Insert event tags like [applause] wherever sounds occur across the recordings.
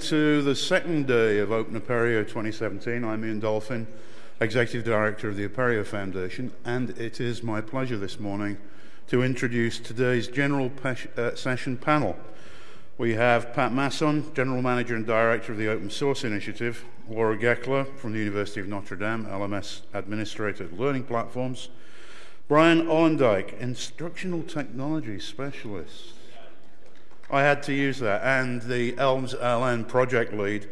to the second day of Open Apereo 2017. I'm Ian Dolphin, Executive Director of the Apereo Foundation, and it is my pleasure this morning to introduce today's General uh, Session panel. We have Pat Masson, General Manager and Director of the Open Source Initiative, Laura Gekeler from the University of Notre Dame, LMS Administrator Learning Platforms, Bryan Ollendyke, Instructional Technology Specialist, I had to use that. And the Elms LN project lead,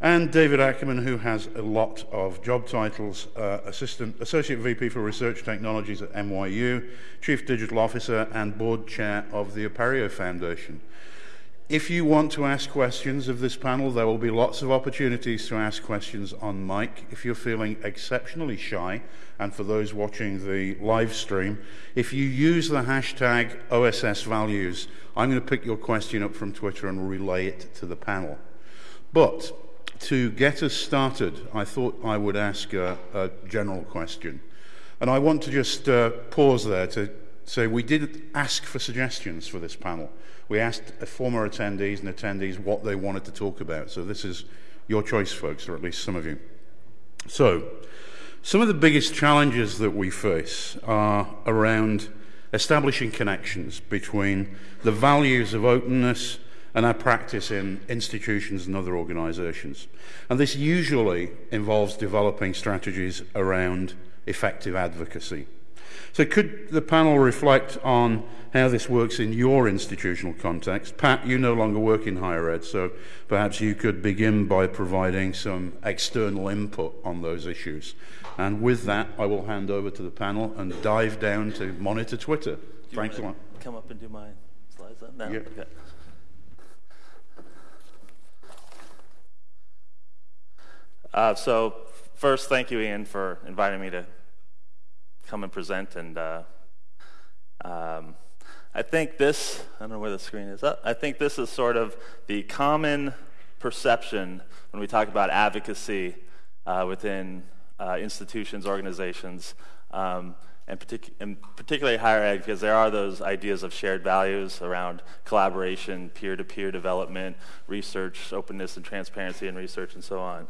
and David Ackerman, who has a lot of job titles, uh, assistant, Associate VP for Research Technologies at NYU, Chief Digital Officer, and Board Chair of the Aperio Foundation. If you want to ask questions of this panel, there will be lots of opportunities to ask questions on mic. If you're feeling exceptionally shy, and for those watching the live stream, if you use the hashtag OSS values, I'm going to pick your question up from Twitter and relay it to the panel. But to get us started, I thought I would ask a, a general question. And I want to just uh, pause there to say we did ask for suggestions for this panel. We asked former attendees and attendees what they wanted to talk about. So this is your choice, folks, or at least some of you. So, some of the biggest challenges that we face are around establishing connections between the values of openness and our practice in institutions and other organizations. And this usually involves developing strategies around effective advocacy. So, could the panel reflect on how this works in your institutional context? Pat, you no longer work in higher ed, so perhaps you could begin by providing some external input on those issues. And with that, I will hand over to the panel and dive down to monitor Twitter. Thanks a lot. Come up and do my slides then? No? Yeah. Okay. Uh, so, first, thank you, Ian, for inviting me to come and present. And uh, um, I think this, I don't know where the screen is. I think this is sort of the common perception when we talk about advocacy uh, within uh, institutions, organizations, um, and, partic- and, particularly higher ed, because there are those ideas of shared values around collaboration, peer-to-peer development, research, openness and transparency in research, and so on.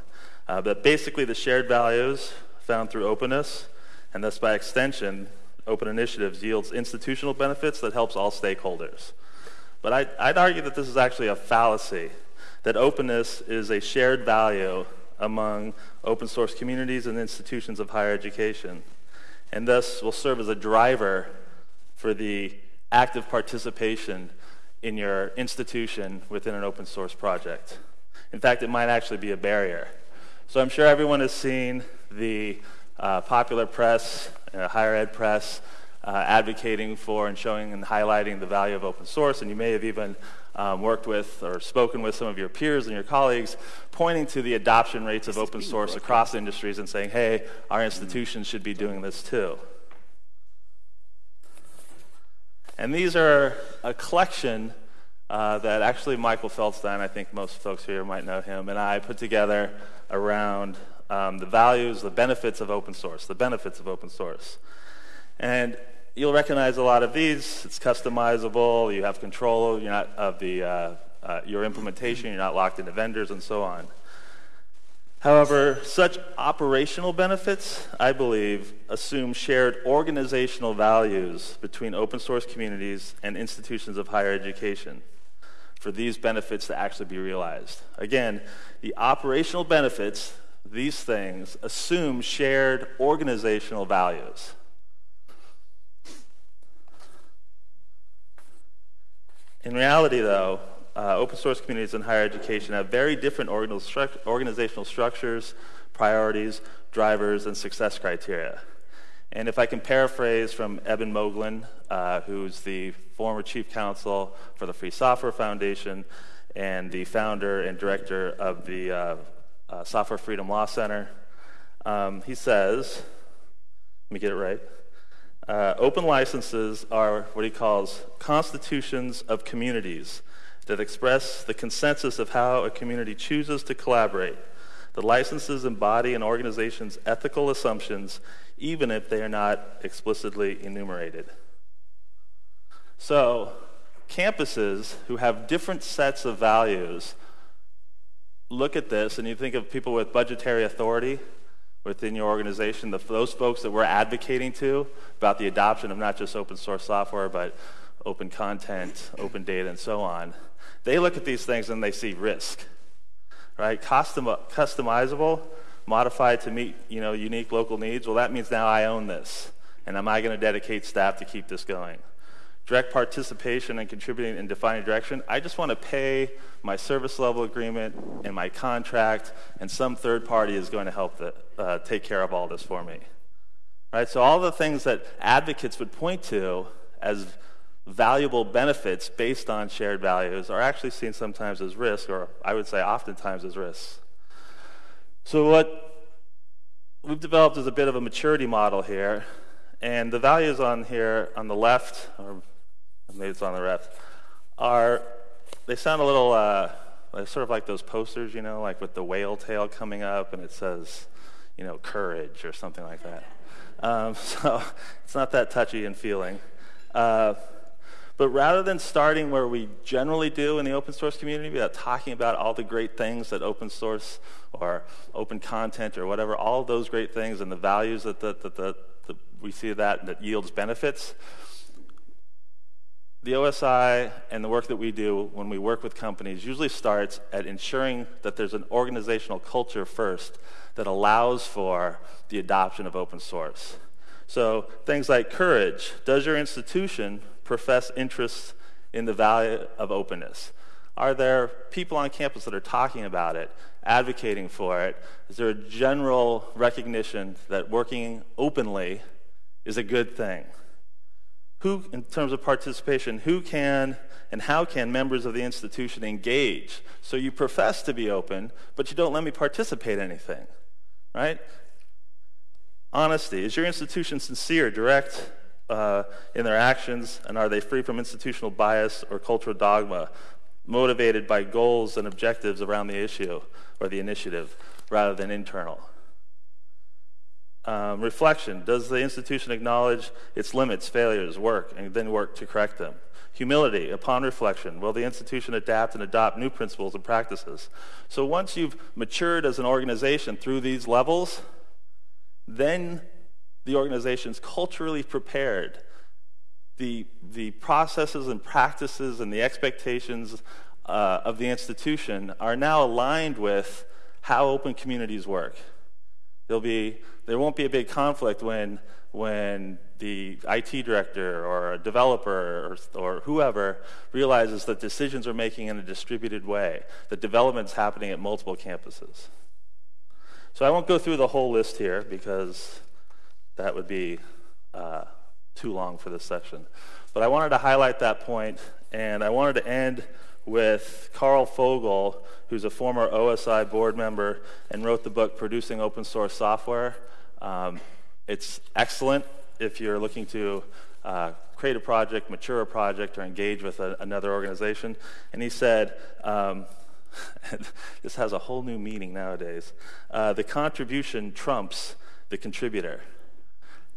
Uh, but basically, the shared values found through openness and thus by extension, open initiatives yields institutional benefits that helps all stakeholders. But I'd, I'd argue that this is actually a fallacy, that openness is a shared value among open source communities and institutions of higher education, and thus will serve as a driver for the active participation in your institution within an open source project. In fact, it might actually be a barrier. So I'm sure everyone has seen the uh, popular press, uh, higher ed press, uh, advocating for and showing and highlighting the value of open source. And you may have even um, worked with or spoken with some of your peers and your colleagues, pointing to the adoption rates of open source across industries and saying, hey, our institutions should be doing this too. And these are a collection uh, that actually Michael Feldstein, I think most folks here might know him, and I put together around um, the values, the benefits of open source, the benefits of open source. And you'll recognize a lot of these. It's customizable. You have control you're not, of the, uh, uh, your implementation. You're not locked into vendors and so on. However, such operational benefits, I believe, assume shared organizational values between open source communities and institutions of higher education for these benefits to actually be realized. Again, the operational benefits these things assume shared organizational values. In reality, though, uh, open source communities in higher education have very different organizational structures, priorities, drivers, and success criteria. And if I can paraphrase from Eben Moglen, uh, who's the former chief counsel for the Free Software Foundation and the founder and director of the uh, uh, Software Freedom Law Center. Um, he says, let me get it right. Uh, open licenses are what he calls constitutions of communities that express the consensus of how a community chooses to collaborate. The licenses embody an organization's ethical assumptions, even if they are not explicitly enumerated. So, campuses who have different sets of values look at this and you think of people with budgetary authority within your organization, the, those folks that we're advocating to about the adoption of not just open source software, but open content, open data, and so on, they look at these things and they see risk, right? Custom, customizable, modified to meet you know, unique local needs. Well, that means now I own this. And am I going to dedicate staff to keep this going? Direct participation and contributing in defining direction. I just want to pay my service level agreement and my contract, and some third party is going to help the, uh, take care of all this for me. Right? So all the things that advocates would point to as valuable benefits based on shared values are actually seen sometimes as risk, or I would say oftentimes as risks. So what we've developed is a bit of a maturity model here, and the values on here on the left, or maybe it's on the left, are they sound a little uh, sort of like those posters, you know, like with the whale tail coming up and it says, you know, courage or something like that. Um, [laughs] so it's not that touchy and feeling. Uh, but rather than starting where we generally do in the open source community, about talking about all the great things that open source or open content or whatever, all those great things and the values that, that, that, that, that we see that that yields benefits, the OSI and the work that we do when we work with companies usually starts at ensuring that there's an organizational culture first that allows for the adoption of open source. So things like courage. Does your institution profess interest in the value of openness? Are there people on campus that are talking about it, advocating for it? Is there a general recognition that working openly is a good thing? Who, in terms of participation, who can and how can members of the institution engage? So you profess to be open, but you don't let me participate in anything, right? Honesty. Is your institution sincere, direct uh, in their actions, and are they free from institutional bias or cultural dogma, motivated by goals and objectives around the issue or the initiative rather than internal? Um, reflection. Does the institution acknowledge its limits, failures, work, and then work to correct them? Humility. Upon reflection, will the institution adapt and adopt new principles and practices? So once you've matured as an organization through these levels, then the organization's culturally prepared. The, the processes and practices and the expectations uh, of the institution are now aligned with how open communities work. There'll be, there won't be a big conflict when, when the IT director or a developer or, or whoever realizes that decisions are making in a distributed way, that development's happening at multiple campuses. So I won't go through the whole list here because that would be uh, too long for this session. But I wanted to highlight that point, and I wanted to end with Karl Fogel, who's a former OSI board member and wrote the book Producing Open Source Software. Um, it's excellent if you're looking to uh, create a project, mature a project, or engage with a, another organization. And he said, um, [laughs] this has a whole new meaning nowadays. Uh, the contribution trumps the contributor.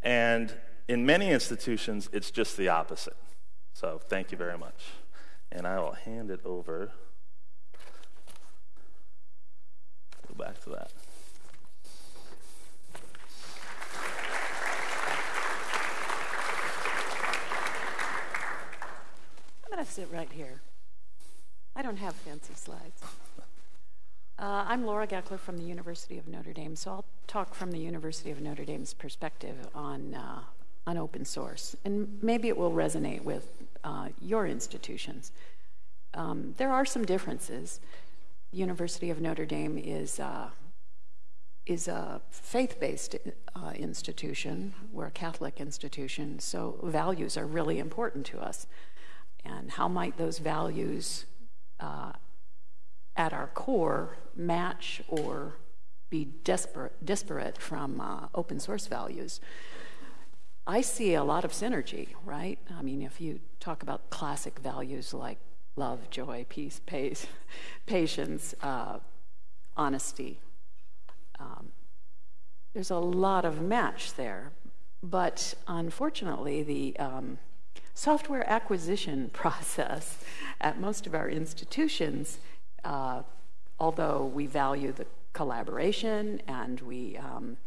And in many institutions, it's just the opposite. So thank you very much and I will hand it over. Go back to that. I'm going to sit right here. I don't have fancy slides. Uh, I'm Laura Gekeler from the University of Notre Dame, so I'll talk from the University of Notre Dame's perspective on, uh, on open source. And maybe it will resonate with uh, your institutions. Um, there are some differences. The University of Notre Dame is, uh, is a faith based uh, institution, we're a Catholic institution, so values are really important to us. And how might those values uh, at our core match or be disparate, disparate from uh, open source values? I see a lot of synergy, right? I mean, if you talk about classic values like love, joy, peace, pace, [laughs] patience, uh, honesty, um, there's a lot of match there. But unfortunately, the um, software acquisition [laughs] process at most of our institutions, uh, although we value the collaboration and we, um,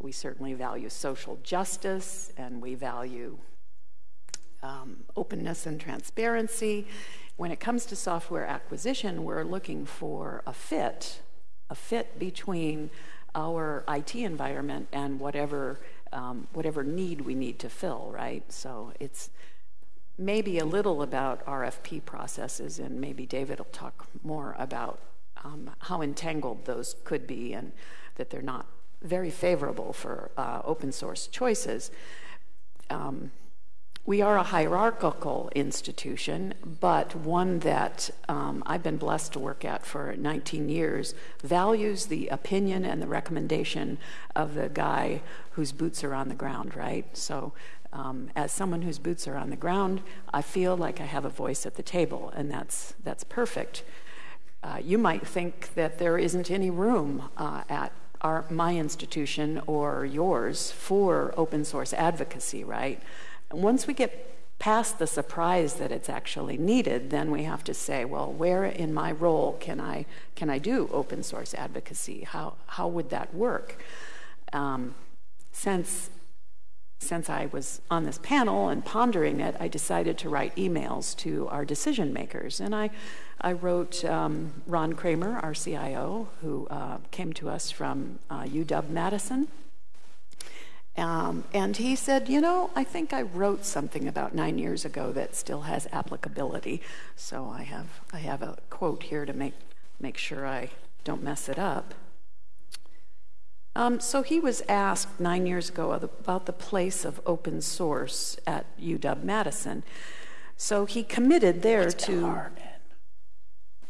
we certainly value social justice and we value um, openness and transparency. When it comes to software acquisition, we're looking for a fit, a fit between our IT environment and whatever um, whatever need we need to fill, right? So it's maybe a little about RFP processes, and maybe David will talk more about um, how entangled those could be and that they're not very favorable for uh, open source choices. Um, we are a hierarchical institution, but one that um, I've been blessed to work at for 19 years values the opinion and the recommendation of the guy whose boots are on the ground, right? So, um, as someone whose boots are on the ground, I feel like I have a voice at the table, and that's, that's perfect. Uh, you might think that there isn't any room uh, at our, my institution or yours for open source advocacy, right? once we get past the surprise that it's actually needed, then we have to say, well, where in my role can I can I do open source advocacy? How how would that work? Um, since since I was on this panel and pondering it, I decided to write emails to our decision makers, and I I wrote um, Ron Kraemer, our CIO, who uh, came to us from uh, UW Madison um, and he said, You know, I think I wrote something about nine years ago that still has applicability. So I have, I have a quote here to make, make sure I don't mess it up. Um, so he was asked nine years ago about the place of open source at UW Madison. So he committed there to.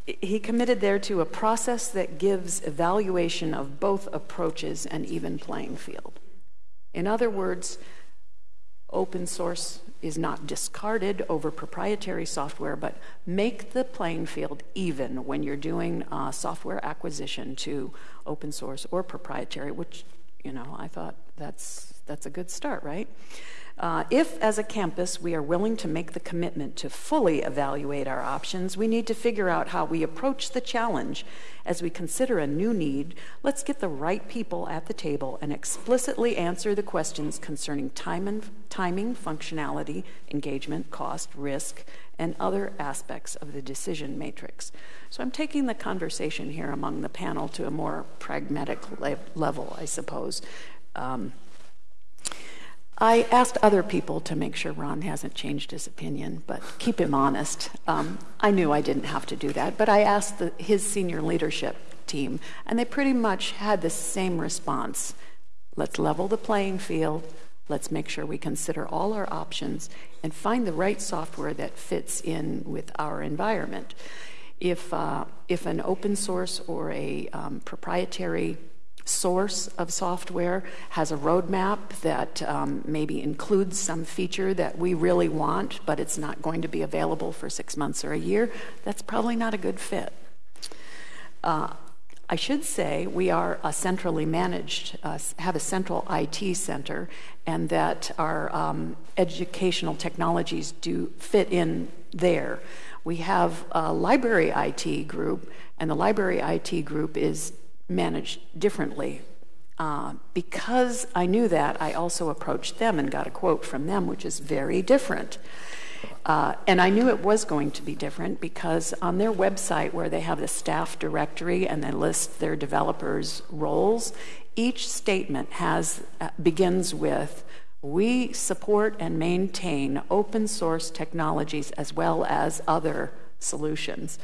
He committed there to a process that gives evaluation of both approaches an even playing field. In other words, open source is not discarded over proprietary software, but make the playing field even when you're doing uh, software acquisition to open source or proprietary, which, you know, I thought that's, that's a good start, right? Uh, if, as a campus, we are willing to make the commitment to fully evaluate our options, we need to figure out how we approach the challenge as we consider a new need. Let's get the right people at the table and explicitly answer the questions concerning time and, timing, functionality, engagement, cost, risk, and other aspects of the decision matrix. So I'm taking the conversation here among the panel to a more pragmatic le- level, I suppose. Um, I asked other people to make sure Ron hasn't changed his opinion, but keep him honest. Um, I knew I didn't have to do that, but I asked the, his senior leadership team, and they pretty much had the same response. Let's level the playing field. Let's make sure we consider all our options and find the right software that fits in with our environment. If, uh, if an open source or a um, proprietary source of software has a roadmap that um, maybe includes some feature that we really want, but it's not going to be available for six months or a year, that's probably not a good fit. Uh, I should say we are a centrally managed, uh, have a central IT center, and that our um, educational technologies do fit in there. We have a library IT group, and the library IT group is managed differently. Uh, because I knew that, I also approached them and got a quote from them, which is very different. Uh, and I knew it was going to be different because on their website, where they have the staff directory and they list their developers' roles, each statement has uh, begins with "We support and maintain open source technologies as well as other solutions."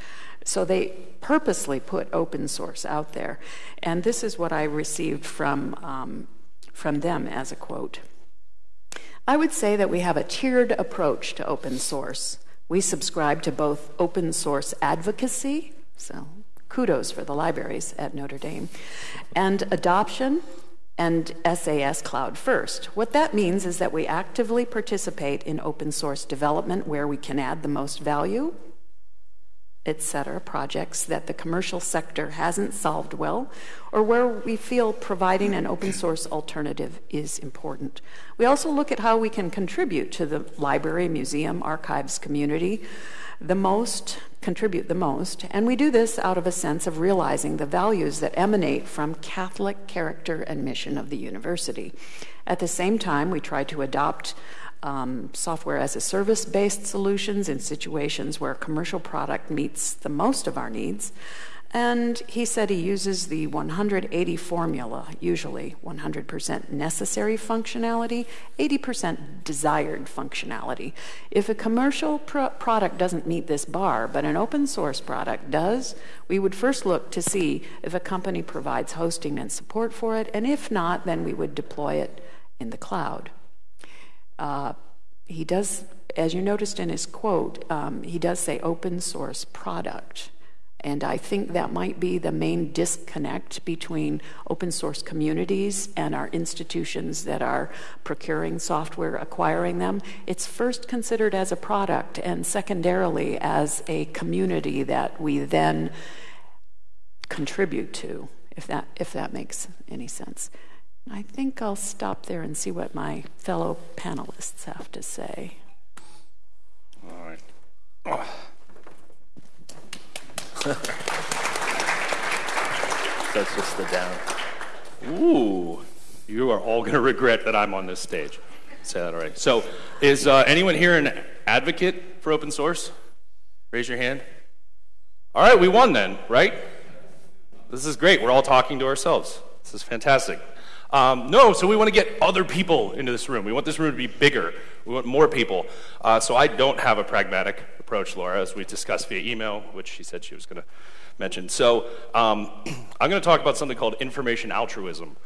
So they purposely put open source out there. And this is what I received from, um, from them as a quote. I would say that we have a tiered approach to open source. We subscribe to both open source advocacy, so kudos for the libraries at Notre Dame, and adoption and SaaS Cloud First. What that means is that we actively participate in open source development where we can add the most value etc., projects that the commercial sector hasn't solved well, or where we feel providing an open source alternative is important. We also look at how we can contribute to the library, museum, archives community the most, contribute the most, and we do this out of a sense of realizing the values that emanate from Catholic character and mission of the university. At the same time, we try to adopt um, software as a service based solutions in situations where a commercial product meets the most of our needs. And he said he uses the 180 formula, usually 100% necessary functionality, 80% desired functionality. If a commercial pro- product doesn't meet this bar, but an open source product does, we would first look to see if a company provides hosting and support for it, and if not, then we would deploy it in the cloud. Uh, he does, as you noticed in his quote, um, he does say open source product. And I think that might be the main disconnect between open source communities and our institutions that are procuring software, acquiring them. It's first considered as a product, and secondarily as a community that we then contribute to, if that, if that makes any sense. I think I'll stop there and see what my fellow panelists have to say. All right. Oh. [laughs] That's just the down. Ooh, you are all going to regret that I'm on this stage. Say that already. So, is uh, anyone here an advocate for open source? Raise your hand. All right, we won then, right? This is great. We're all talking to ourselves. This is fantastic. Um, no, so we want to get other people into this room. We want this room to be bigger. We want more people. Uh, so I don't have a pragmatic approach, Laura, as we discussed via email, which she said she was going to mention. So um, [clears throat] I'm going to talk about something called information altruism.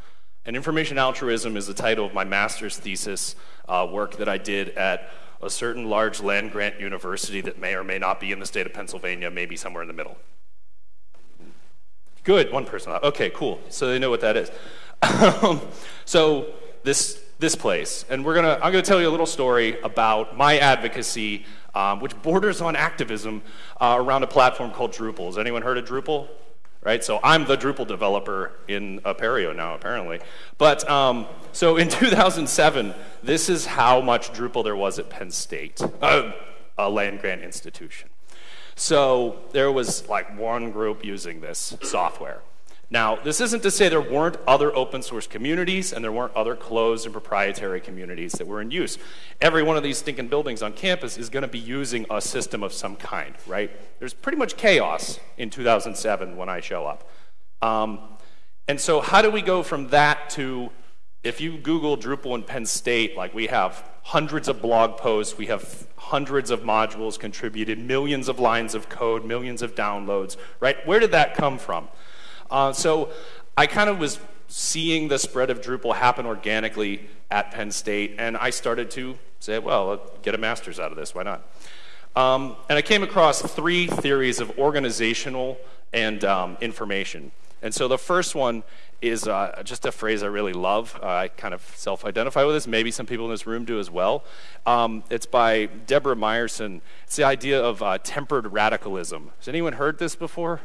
And information altruism is the title of my master's thesis uh, work that I did at a certain large land grant university that may or may not be in the state of Pennsylvania, maybe somewhere in the middle. Good, one person. Okay, cool. So they know what that is. Um, so this this place, and we're gonna I'm gonna tell you a little story about my advocacy, um, which borders on activism uh, around a platform called Drupal. Has anyone heard of Drupal? Right, so I'm the Drupal developer in Apereo now, apparently. But um, so in [laughs] 2007, this is how much Drupal there was at Penn State, uh, a land grant institution. So there was like one group using this software. Now, this isn't to say there weren't other open source communities and there weren't other closed and proprietary communities that were in use. Every one of these stinking buildings on campus is going to be using a system of some kind, right? There's pretty much chaos in 2007 when I show up. Um, and so, how do we go from that to if you Google Drupal and Penn State, like we have hundreds of blog posts, we have hundreds of modules contributed, millions of lines of code, millions of downloads, right? Where did that come from? Uh, so I kind of was seeing the spread of Drupal happen organically at Penn State, and I started to say, well, get a master's out of this, why not? Um, and I came across three theories of organizational and um, information. And so the first one is uh, just a phrase I really love. Uh, I kind of self identify with this. Maybe some people in this room do as well. Um, it's by Deborah Meyerson. It's the idea of uh, tempered radicalism. Has anyone heard this before?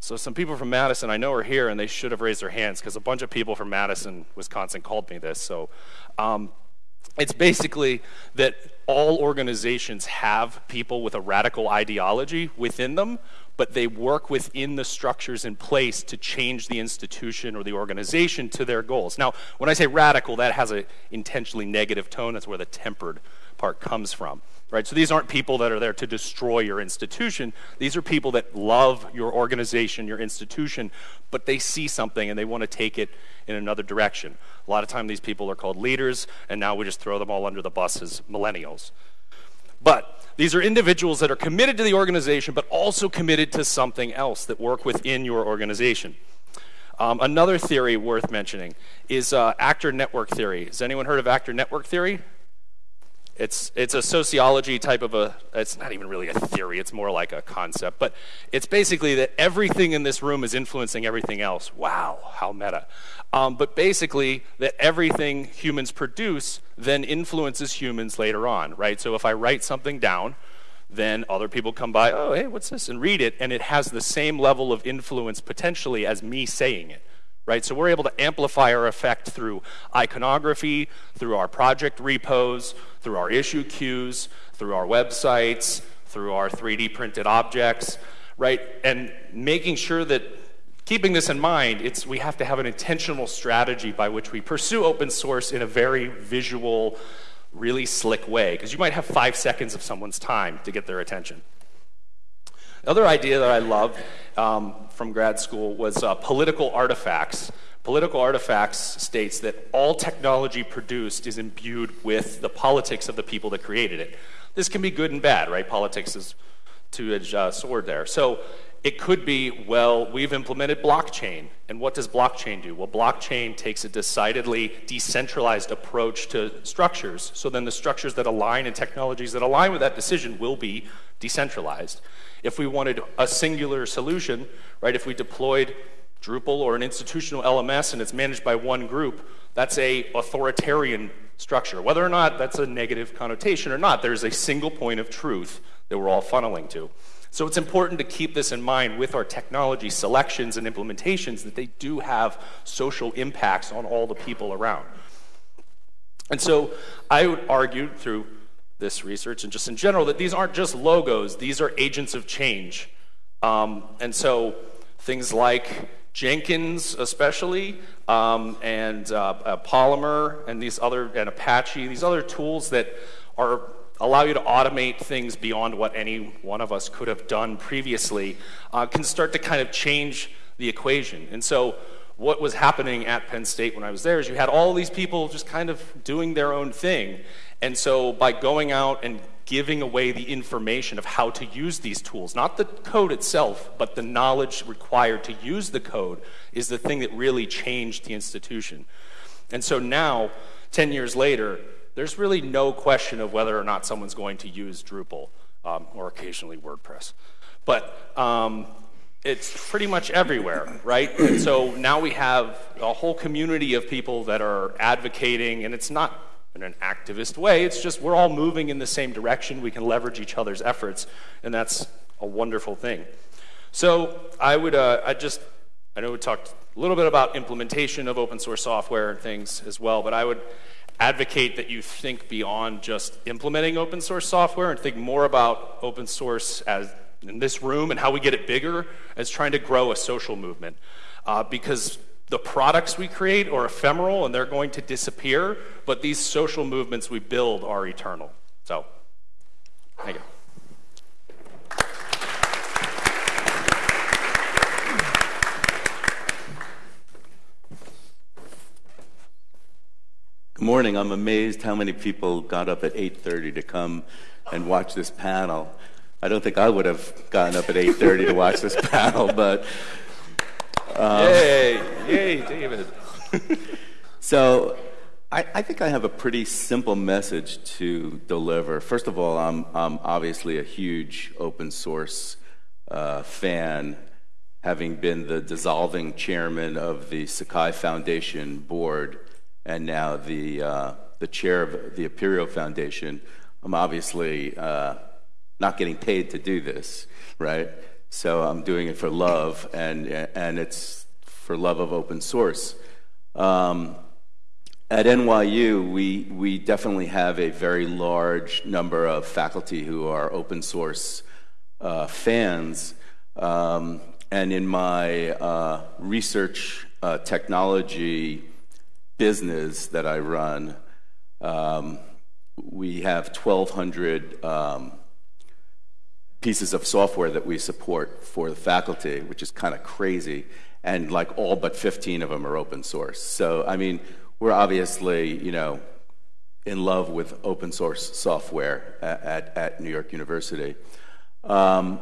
So some people from Madison I know are here, and they should have raised their hands because a bunch of people from Madison, Wisconsin, called me this. So um, it's basically that all organizations have people with a radical ideology within them, but they work within the structures in place to change the institution or the organization to their goals. Now, when I say radical, that has an intentionally negative tone. That's where the tempered part comes from right? So these aren't people that are there to destroy your institution. These are people that love your organization, your institution, but they see something and they want to take it in another direction. A lot of time these people are called leaders, and now we just throw them all under the bus as millennials. But these are individuals that are committed to the organization, but also committed to something else that work within your organization. Um, another theory worth mentioning is uh, actor network theory. Has anyone heard of actor network theory? It's, it's a sociology type of a, it's not even really a theory, it's more like a concept. But it's basically that everything in this room is influencing everything else. Wow, how meta. Um, but basically, that everything humans produce then influences humans later on, right? So if I write something down, then other people come by, oh, hey, what's this? And read it, and it has the same level of influence potentially as me saying it right? So we're able to amplify our effect through iconography, through our project repos, through our issue queues, through our websites, through our 3D printed objects, right? And making sure that keeping this in mind, it's, we have to have an intentional strategy by which we pursue open source in a very visual, really slick way, because you might have five seconds of someone's time to get their attention. The other idea that I loved um, from grad school was uh, political artifacts. Political artifacts states that all technology produced is imbued with the politics of the people that created it. This can be good and bad, right? Politics is two-edged uh, sword there. So it could be, well, we've implemented blockchain. And what does blockchain do? Well, blockchain takes a decidedly decentralized approach to structures. So then the structures that align and technologies that align with that decision will be decentralized. If we wanted a singular solution, right, if we deployed Drupal or an institutional LMS and it's managed by one group, that's a authoritarian structure. Whether or not that's a negative connotation or not, there's a single point of truth that we're all funneling to. So it's important to keep this in mind with our technology selections and implementations that they do have social impacts on all the people around. And so I would argue through this research and just in general that these aren't just logos, these are agents of change. Um, and so things like Jenkins, especially, um, and uh, Polymer, and these other, and Apache, these other tools that are allow you to automate things beyond what any one of us could have done previously, uh, can start to kind of change the equation. And so, what was happening at Penn State when I was there is you had all these people just kind of doing their own thing. And so, by going out and giving away the information of how to use these tools, not the code itself, but the knowledge required to use the code, is the thing that really changed the institution. And so now, 10 years later, there's really no question of whether or not someone's going to use Drupal um, or occasionally WordPress. But um, it's pretty much everywhere, right? And so now we have a whole community of people that are advocating, and it's not in an activist way, it's just we're all moving in the same direction. We can leverage each other's efforts, and that's a wonderful thing. So I would, uh, I just, I know we talked a little bit about implementation of open source software and things as well, but I would advocate that you think beyond just implementing open source software and think more about open source as in this room and how we get it bigger as trying to grow a social movement. Uh, because the products we create are ephemeral and they're going to disappear, but these social movements we build are eternal. So, thank you. Good morning. I'm amazed how many people got up at 8:30 to come and watch this panel. I don't think I would have gotten up at 8:30 to watch this panel, [laughs] but um, yay, yay, David. [laughs] so, I, I, think I have a pretty simple message to deliver. First of all, I'm, I'm obviously a huge open source uh, fan, having been the dissolving chairman of the Sakai Foundation board and now the, uh, the chair of the Apereo Foundation, I'm obviously uh, not getting paid to do this, right? So I'm doing it for love, and, and it's for love of open source. Um, at NYU, we, we definitely have a very large number of faculty who are open source uh, fans. Um, and in my uh, research uh, technology business that I run, um, we have 1,200 um, pieces of software that we support for the faculty, which is kind of crazy. And like all but 15 of them are open source. So, I mean, we're obviously, you know, in love with open source software at, at, at New York University. Um,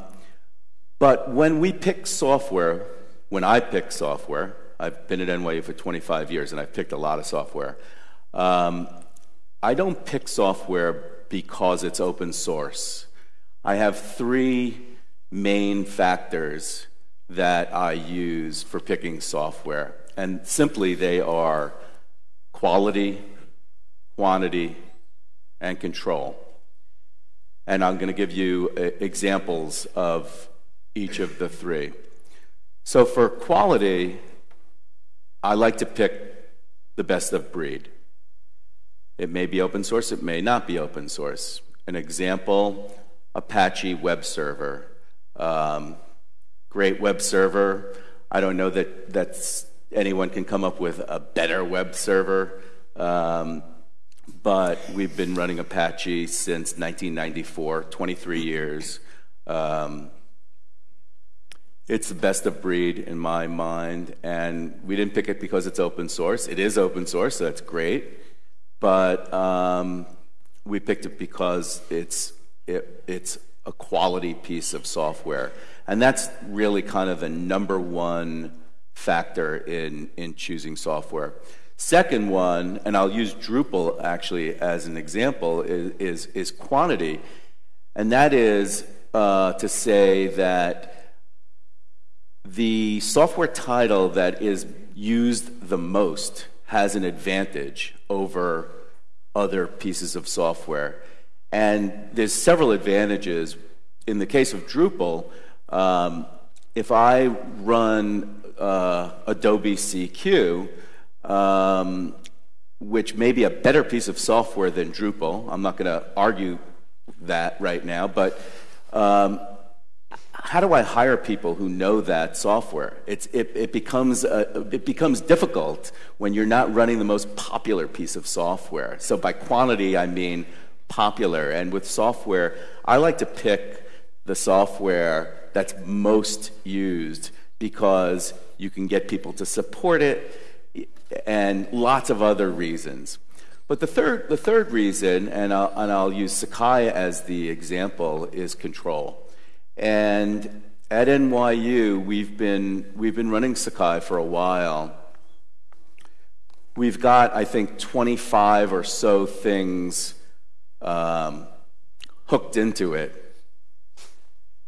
but when we pick software, when I pick software, I've been at NYU for 25 years and I've picked a lot of software. Um, I don't pick software because it's open source. I have three main factors that I use for picking software, and simply they are quality, quantity, and control. And I'm going to give you uh, examples of each of the three. So, for quality, I like to pick the best of breed. It may be open source, it may not be open source. An example Apache web server. Um, great web server. I don't know that that's, anyone can come up with a better web server. Um, but we've been running Apache since 1994, 23 years. Um, it's the best of breed in my mind, and we didn't pick it because it's open source. It is open source, so that's great. But um, we picked it because it's it, it's a quality piece of software, and that's really kind of the number one factor in in choosing software. Second one, and I'll use Drupal actually as an example, is is, is quantity, and that is uh, to say that the software title that is used the most has an advantage over other pieces of software. And there's several advantages. In the case of Drupal, um, if I run uh, Adobe CQ, um, which may be a better piece of software than Drupal, I'm not going to argue that right now, but um, how do I hire people who know that software? It's, it, it, becomes a, it becomes difficult when you're not running the most popular piece of software. So by quantity, I mean popular. And with software, I like to pick the software that's most used because you can get people to support it and lots of other reasons. But the third, the third reason, and I'll, and I'll use Sakai as the example, is control. And at NYU, we've been, we've been running Sakai for a while. We've got, I think, 25 or so things um, hooked into it.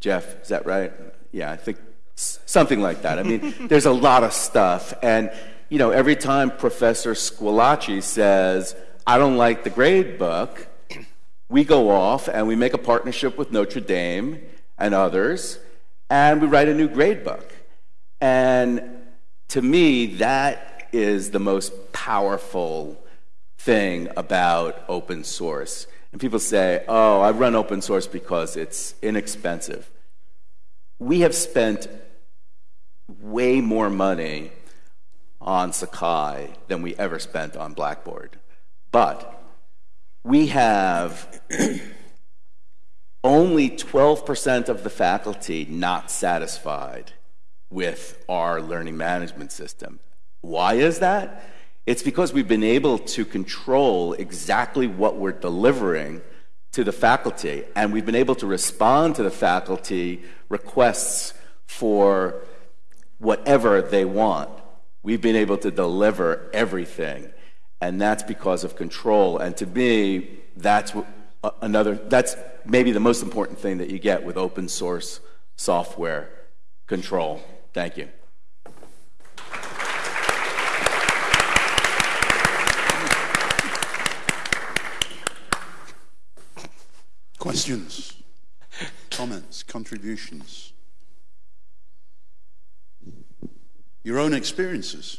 Jeff, is that right? Yeah, I think something like that. I mean, [laughs] there's a lot of stuff. And, you know, every time Professor Squillace says, I don't like the grade book, we go off and we make a partnership with Notre Dame and others, and we write a new grade book. And to me, that is the most powerful thing about open source. And people say, oh, I run open source because it's inexpensive. We have spent way more money on Sakai than we ever spent on Blackboard. But we have only 12% of the faculty not satisfied with our learning management system. Why is that? It's because we've been able to control exactly what we're delivering to the faculty, and we've been able to respond to the faculty requests for whatever they want. We've been able to deliver everything, and that's because of control. And to me, that's another, that's maybe the most important thing that you get with open source software control. Thank you. Questions, comments, contributions? Your own experiences?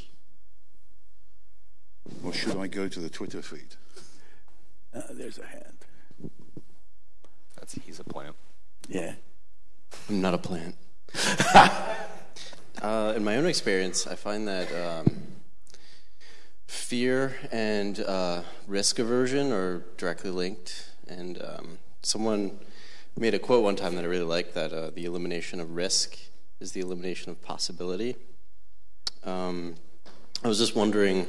Or should I go to the Twitter feed? Uh, there's a hand. That's he's a plant. Yeah. I'm not a plant. [laughs] uh, in my own experience, I find that um, fear and uh, risk aversion are directly linked. And um, someone made a quote one time that I really liked that uh, the elimination of risk is the elimination of possibility. Um, I was just wondering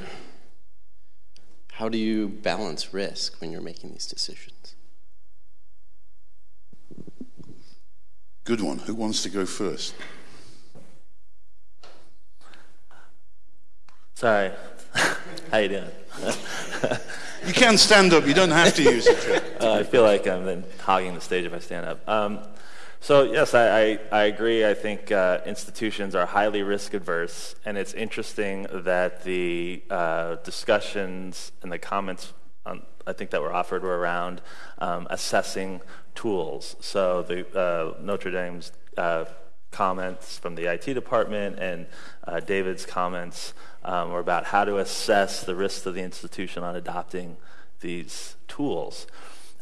how do you balance risk when you're making these decisions? Good one. Who wants to go first? Sorry. [laughs] How you doing? [laughs] you can stand up. You don't have to use it. uh, [laughs] I feel like I'm then hogging the stage if I stand up. Um, so yes, I, I, I, agree. I think uh, institutions are highly risk adverse, and it's interesting that the uh, discussions and the comments on, I think that were offered were around um, assessing tools. So the uh, Notre Dame's uh, comments from the IT department and uh, David's comments um, were about how to assess the risks of the institution on adopting these tools.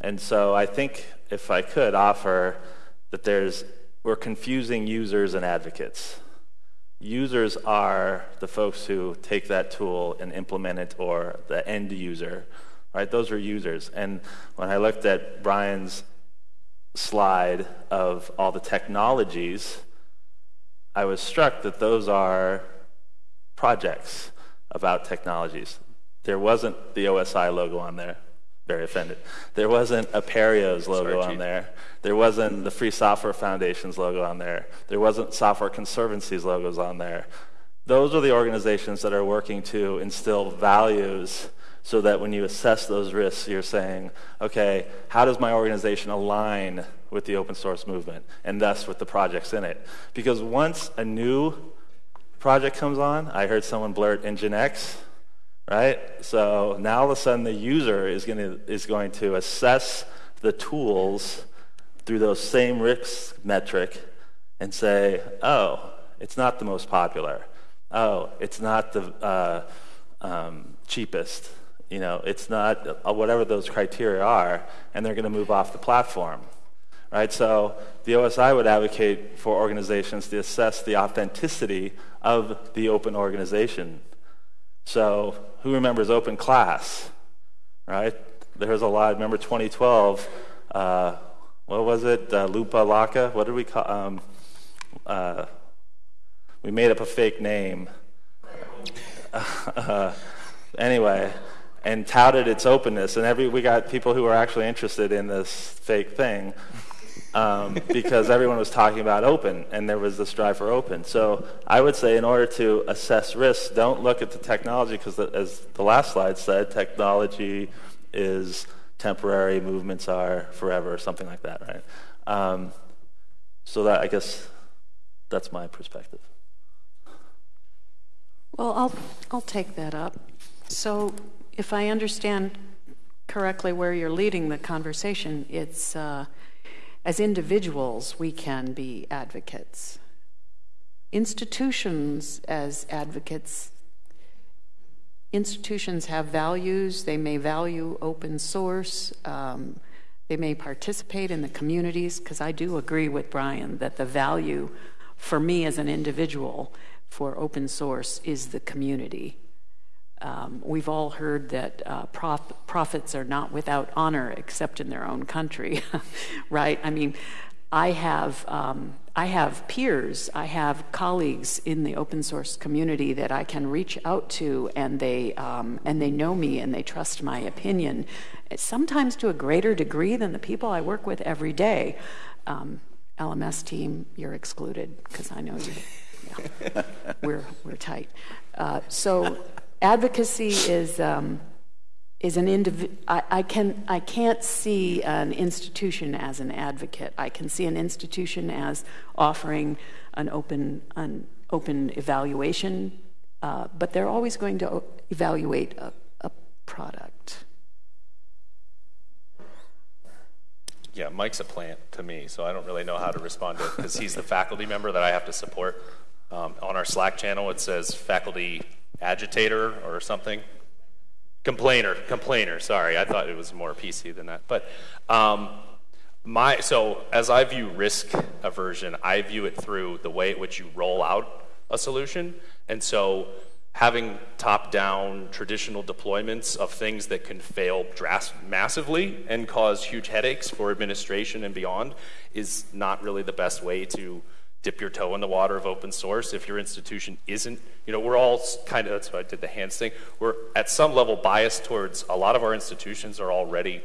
And so I think if I could offer that there's, we're confusing users and advocates. Users are the folks who take that tool and implement it, or the end user, right? Those are users. And when I looked at Bryan's slide of all the technologies, I was struck that those are projects about technologies. There wasn't the OSI logo on there. Very offended. There wasn't Apereo's logo Sorry, on there. There wasn't the Free Software Foundation's logo on there. There wasn't Software Conservancy's logos on there. Those are the organizations that are working to instill values so that when you assess those risks, you're saying, okay, how does my organization align with the open source movement and thus with the projects in it? Because once a new project comes on, I heard someone blurt Nginx, right? So now all of a sudden the user is going to, is going to assess the tools through those same risk metric and say, oh, it's not the most popular. Oh, it's not the uh, um, cheapest. You know, it's not uh, whatever those criteria are, and they're going to move off the platform. Right? So the OSI would advocate for organizations to assess the authenticity of the open organization. So who remembers open class? Right? There's a lot. Remember 2012? Uh, what was it? Uh, Lupa Laka? What did we call? Um, uh, we made up a fake name. [laughs] Uh, anyway, and touted its openness, and every we got people who were actually interested in this fake thing um, [laughs] because everyone was talking about open, and there was this drive for open. So I would say, in order to assess risks, don't look at the technology because, as the last slide said, technology is temporary, movements are forever, or something like that, right? Um, so that I guess that's my perspective. Well, I'll, I'll take that up. So, if I understand correctly where you're leading the conversation, it's uh, as individuals, we can be advocates. Institutions, as advocates, institutions have values. They may value open source. Um, they may participate in the communities, because I do agree with Bryan that the value for me as an individual for open source is the community. Um, we've all heard that uh, prof- prophets are not without honor except in their own country, [laughs] right? I mean, I have um, I have peers, I have colleagues in the open source community that I can reach out to, and they um, and they know me and they trust my opinion, sometimes to a greater degree than the people I work with every day. Um, LMS team, you're excluded because I know you. Yeah, [laughs] we're we're tight. Uh, so advocacy is um, is an individual. I, can I can't see an institution as an advocate. I can see an institution as offering an open an open evaluation, uh, but they're always going to evaluate a, a product. Yeah, Mike's a plant to me, so I don't really know how to respond to it because he's the faculty member that I have to support. Um, on our Slack channel, it says faculty agitator or something. Complainer, complainer. Sorry, I thought it was more PC than that. But um, my so as I view risk aversion, I view it through the way at which you roll out a solution, and so having top-down traditional deployments of things that can fail massively and cause huge headaches for administration and beyond is not really the best way to dip your toe in the water of open source if your institution isn't you know we're all kind of that's why i did the hands thing. We're at some level biased towards a lot of our institutions are already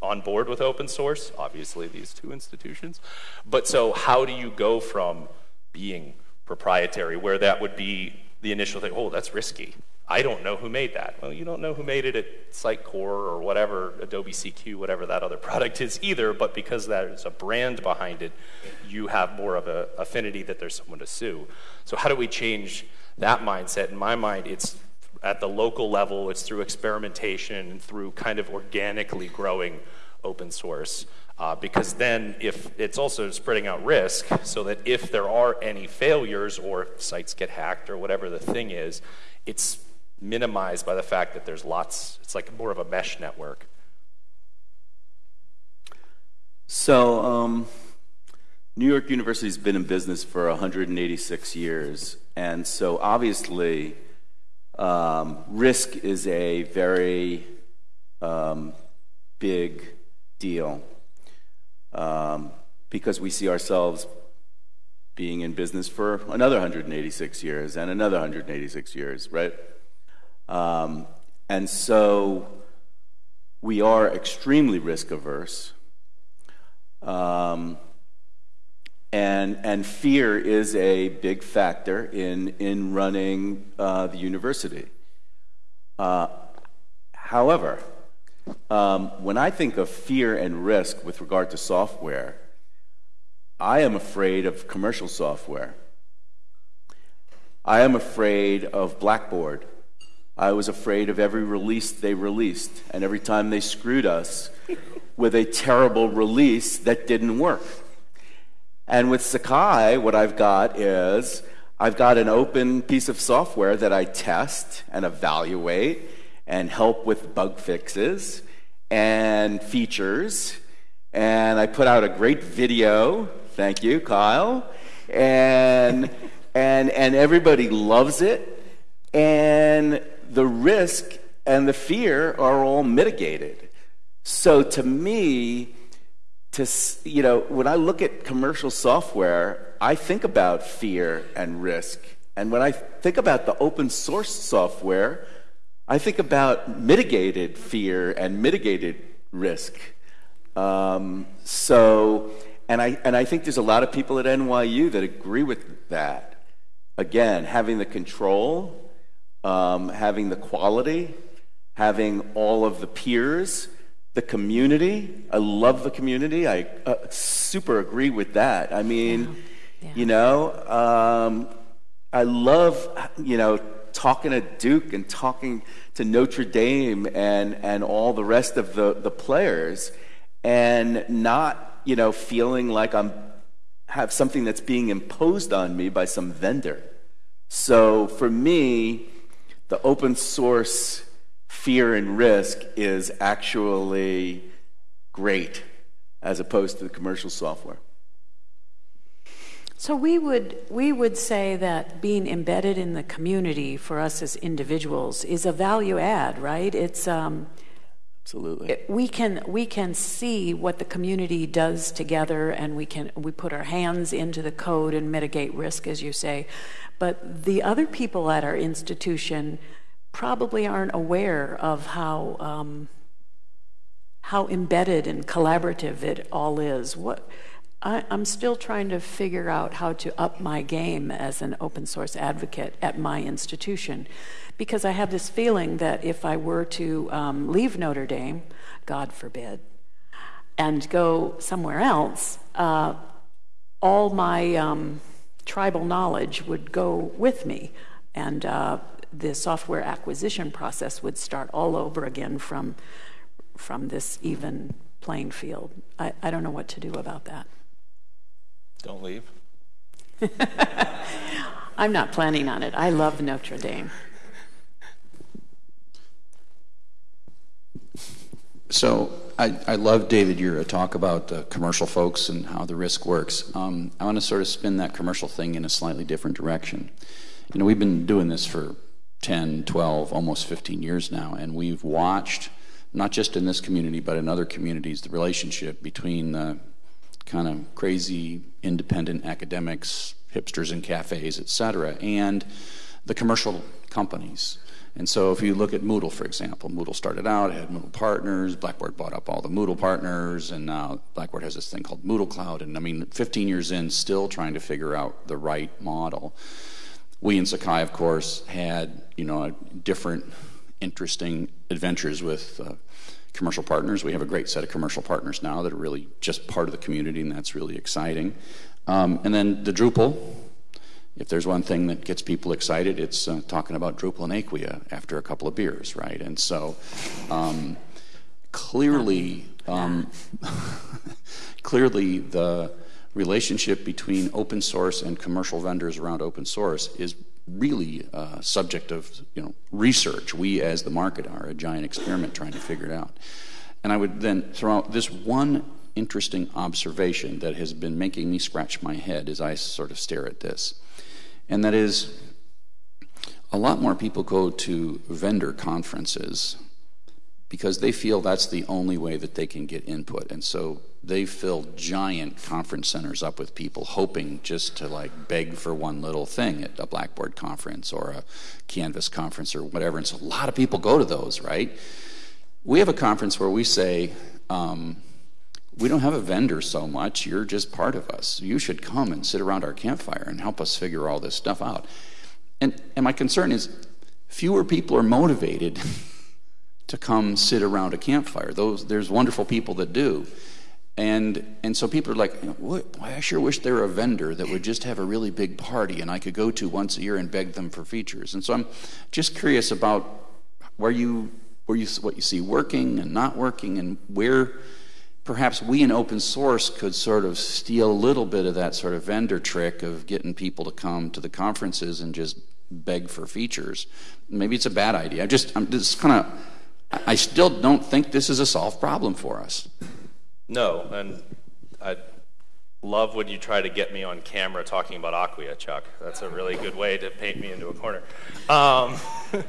on board with open source obviously these two institutions. But so how do you go from being proprietary where that would be the initial thing oh that's risky I don't know who made that. Well, you don't know who made it at Sitecore or whatever, Adobe CQ, whatever that other [laughs] product is either, but because there's a brand behind it, you have more of an affinity that there's someone to sue. So, how do we change that mindset? In my mind, it's at the local level, it's through experimentation and through kind of organically growing open source. Uh, because then, if it's also spreading out risk, so that if there are any failures or sites get hacked or whatever the thing is, it's minimized by the fact that there's lots, it's like more of a mesh network. So, um, New York University's been in business for 186 years, and so obviously, um, risk is a very um, big deal um, because we see ourselves being in business for another 186 years and another 186 years, right? Um, and so we are extremely risk averse. Um, and, and fear is a big factor in, in running uh, the university. Uh, however, um, when I think of fear and risk with regard to software, I am afraid of commercial software. I am afraid of Blackboard. I was afraid of every release they released, and every time they screwed us with a terrible release that didn't work. And with Sakai, what I've got is I've got an open piece of software that I test and evaluate and help with bug fixes and features. And I put out a great video. Thank you, Kyle. And, and, and everybody loves it. And the risk and the fear are all mitigated. So to me, to you know, when I look at commercial software, I think about fear and risk. And when I think about the open source software, I think about mitigated fear and mitigated risk. Um, so, and I, and I think there's a lot of people at NYU that agree with that. Again, having the control, um, having the quality, having all of the peers, the community. I love the community. I uh, super agree with that. I mean, yeah. Yeah. you know, um, I love, you know, talking to Duke and talking to Notre Dame and, and all the rest of the, the players and not, you know, feeling like I'm have something that's being imposed on me by some vendor. So for me, the open source fear and risk is actually great as opposed to the commercial software. So we would we would say that being embedded in the community for us as individuals is a value add, right? It's um, absolutely it, we can we can see what the community does together, and we can we put our hands into the code and mitigate risk, as you say. But the other people at our institution probably aren't aware of how um, how embedded and collaborative it all is. What I, am still trying to figure out how to up my game as an open source advocate at my institution because I have this feeling that if I were to um, leave Notre Dame, God forbid, and go somewhere else, uh, all my um, tribal knowledge would go with me. And uh, the software acquisition process would start all over again from, from this even playing field. I, I don't know what to do about that. Don't leave. [laughs] I'm not planning on it. I love Notre Dame. So I, I love, David, your talk about the commercial folks and how the risk works. Um, I want to sort of spin that commercial thing in a slightly different direction. You know, we've been doing this for 10, 12, almost 15 years now, and we've watched, not just in this community, but in other communities, the relationship between the kind of crazy independent academics, hipsters in cafes, et cetera, and the commercial companies. And so if you look at Moodle, for example, Moodle started out, it had Moodle partners, Blackboard bought up all the Moodle partners, and now Blackboard has this thing called Moodle Cloud. And I mean, 15 years in, still trying to figure out the right model. We in Sakai, of course, had, you know, different interesting adventures with uh, commercial partners. We have a great set of commercial partners now that are really just part of the community, and that's really exciting. Um, and then the Drupal. If there's one thing that gets people excited, it's uh, talking about Drupal and Acquia after a couple of beers, right? And so, um, clearly, um, [laughs] clearly the relationship between open source and commercial vendors around open source is really a subject of you know research. We, as the market, are a giant experiment trying to figure it out. And I would then throw out this one interesting observation that has been making me scratch my head as I sort of stare at this. And that is, a lot more people go to vendor conferences because they feel that's the only way that they can get input. And so they fill giant conference centers up with people hoping just to like beg for one little thing at a Blackboard conference or a Canvas conference or whatever. And so a lot of people go to those, right? We have a conference where we say, um, we don't have a vendor so much, you're just part of us. You should come and sit around our campfire and help us figure all this stuff out. And, and my concern is fewer people are motivated [laughs] to come sit around a campfire. Those, there's wonderful people that do. And, and so people are like, I sure wish there were a vendor that would just have a really big party and I could go to once a year and beg them for features. And so I'm just curious about where you, where you, what you see working and not working and where perhaps we in open source could sort of steal a little bit of that sort of vendor trick of getting people to come to the conferences and just beg for features. Maybe it's a bad idea. I just, I'm just kind of I still don't think this is a solved problem for us. No, and I love when you try to get me on camera talking about Acquia, Chuck. That's a really good way to paint me into a corner. Um, [laughs]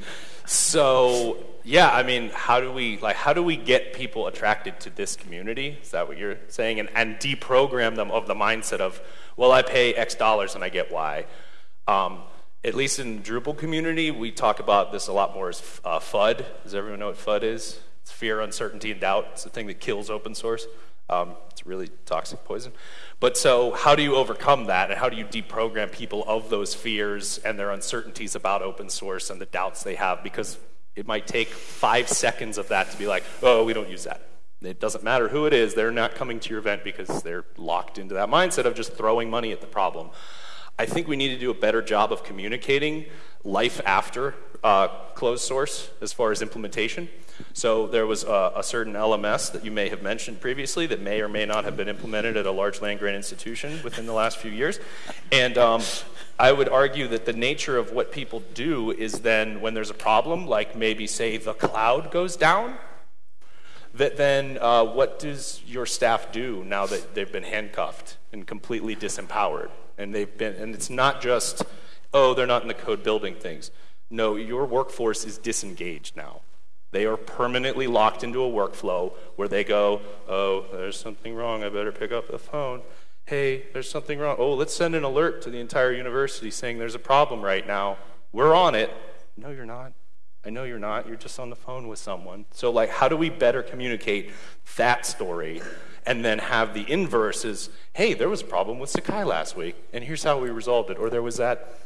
so yeah, I mean, how do we like how do we get people attracted to this community? Is that what you're saying? And and deprogram them of the mindset of, well, I pay X dollars and I get Y. Um, at least in Drupal community, we talk about this a lot more as uh, FUD. Does everyone know what FUD is? It's fear, uncertainty, and doubt. It's the thing that kills open source. Um, it's really toxic poison. But so, how do you overcome that, and how do you deprogram people of those fears and their uncertainties about open source and the doubts they have? Because it might take five [laughs] seconds of that to be like, oh, we don't use that. It doesn't matter who it is, they're not coming to your event because they're locked into that mindset of just throwing money at the problem. I think we need to do a better job of communicating life after uh, closed source as far as implementation. So there was a, a, certain LMS that you may have mentioned previously that may or may not have been implemented at a large land grant institution within the last few years. And um, I would argue that the nature of what people do is then when there's a problem, like maybe say the cloud goes down, that then uh, what does your staff do now that they've been handcuffed and completely disempowered? and they've been and it's not just oh they're not in the code building things no your workforce is disengaged now. They are permanently locked into a workflow where they go oh there's something wrong. I better pick up the phone. Hey there's something wrong. Oh let's send an alert to the entire university saying there's a problem right now. We're on it. No you're not. I know you're not. You're just on the phone with someone. So, like, how do we better communicate that story and then have the inverse is, hey, there was a problem with Sakai last week, and here's how we resolved it. Or there was that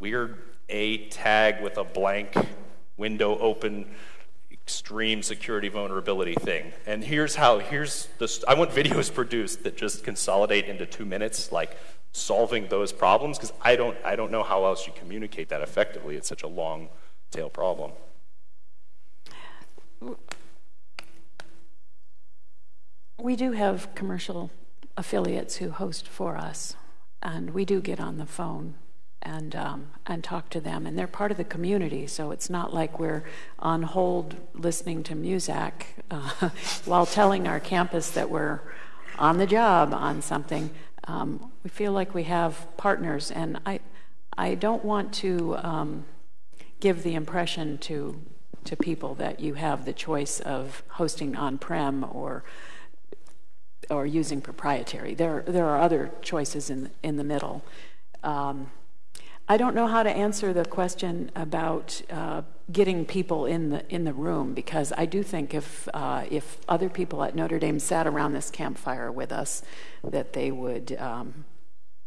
weird A tag with a blank window open extreme security vulnerability thing. And here's how, here's the, I want videos [laughs] produced that just consolidate into two minutes, like solving those problems, because I don't, I don't know how else you communicate that effectively. It's such a long tail problem. We do have commercial affiliates who host for us, and we do get on the phone and um, and talk to them, and they're part of the community. So it's not like we're on hold listening to Muzak [laughs] uh, while telling our campus that we're on the job on something. Um, we feel like we have partners, and I I don't want to um, give the impression to to people that you have the choice of hosting on-prem or or using proprietary. There, there are other choices in, in the middle. Um, I don't know how to answer the question about uh, getting people in the in the room because I do think if uh, if other people at Notre Dame sat around this campfire with us, that they would um,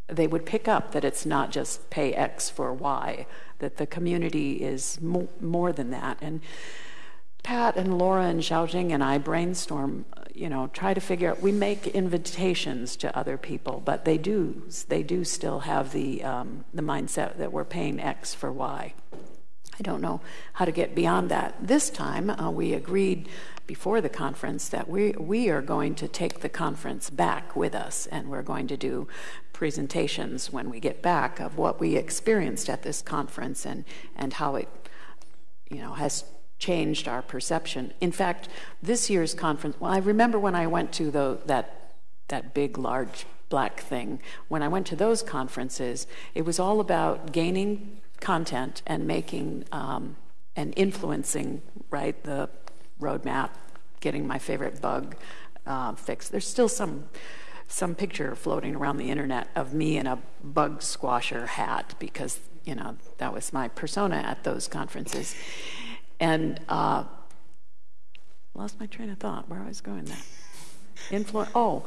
they would pick up that it's not just pay X for Y, that the community is mo- more than that and. Pat and Laura and Xiaojing and I brainstorm, you know, try to figure out. We make invitations to other people, but they do they do still have the um, the mindset that we're paying X for Y. I don't know how to get beyond that. This time, uh, we agreed before the conference that we we are going to take the conference back with us, and we're going to do presentations when we get back of what we experienced at this conference and and how it, you know, has changed our perception. In fact, this year's conference, well, I remember when I went to the, that that big, large black thing. When I went to those conferences, it was all about gaining content and making um, and influencing, right, the roadmap, getting my favorite bug uh, fixed. There's still some some picture floating around the internet of me in a bug squasher hat because you know that was my persona at those conferences, and uh, lost my train of thought. Where I was going there. Influ- oh,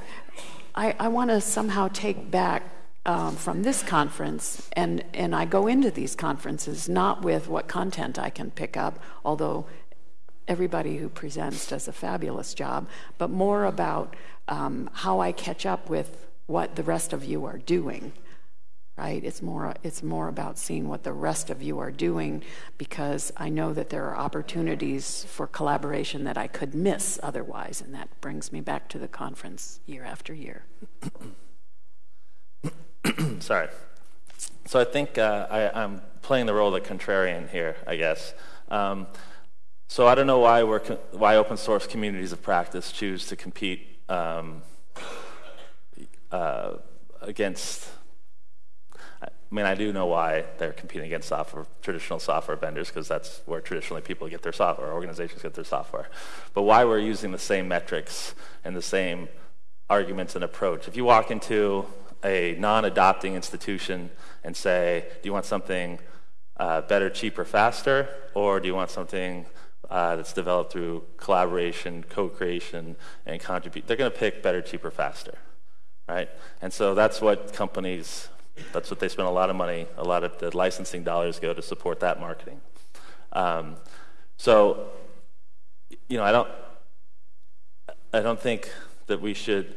I, I want to somehow take back um, from this conference, and, and I go into these conferences not with what content I can pick up, although everybody who presents does a fabulous job, but more about um, how I catch up with what the rest of you are doing. Right? It's more, it's more about seeing what the rest of you are doing because I know that there are opportunities for collaboration that I could miss otherwise, and that brings me back to the conference year after year. [coughs] Sorry. So I think uh, I, am playing the role of the contrarian here, I guess. Um, so I don't know why we're why open source communities of practice choose to compete um, uh, against. I mean, I do know why they're competing against software, traditional software vendors, because that's where traditionally people get their software, organizations get their software. But why we're using the same metrics and the same arguments and approach. If you walk into a non-adopting institution and say, do you want something uh, better, cheaper, faster, or do you want something uh, that's developed through collaboration, co-creation, and contribute? They're going to pick better, cheaper, faster, right? And so that's what companies, that's what they spend a lot of money, a lot of the licensing dollars go to support that marketing. Um, so, you know, I don't, I don't think that we should.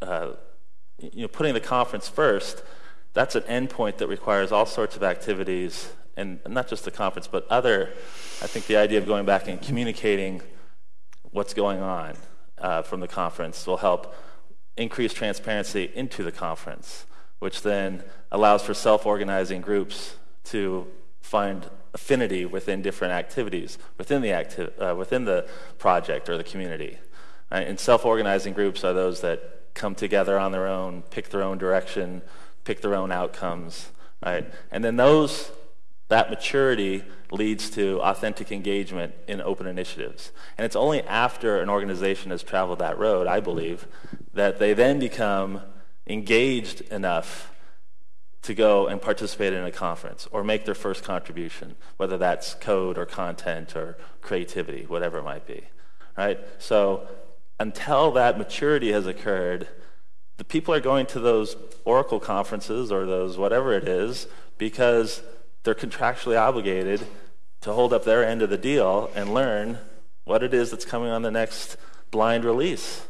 Uh, you know, putting the conference first, that's an endpoint that requires all sorts of activities, and not just the conference, but other. I think the idea of going back and communicating what's going on uh, from the conference will help increase transparency into the conference, which then allows for self-organizing groups to find affinity within different activities within the acti- uh, within the project or the community. Right? And self-organizing groups are those that come together on their own, pick their own direction, pick their own outcomes, right? And then those, that maturity leads to authentic engagement in open initiatives. And it's only after an organization has traveled that road, I believe, that they then become engaged enough to go and participate in a conference or make their first contribution, whether that's code or content or creativity, whatever it might be. Right? So until that maturity has occurred, the people are going to those Oracle conferences or those whatever it is because they're contractually obligated to hold up their end of the deal and learn what it is that's coming on the next blind release.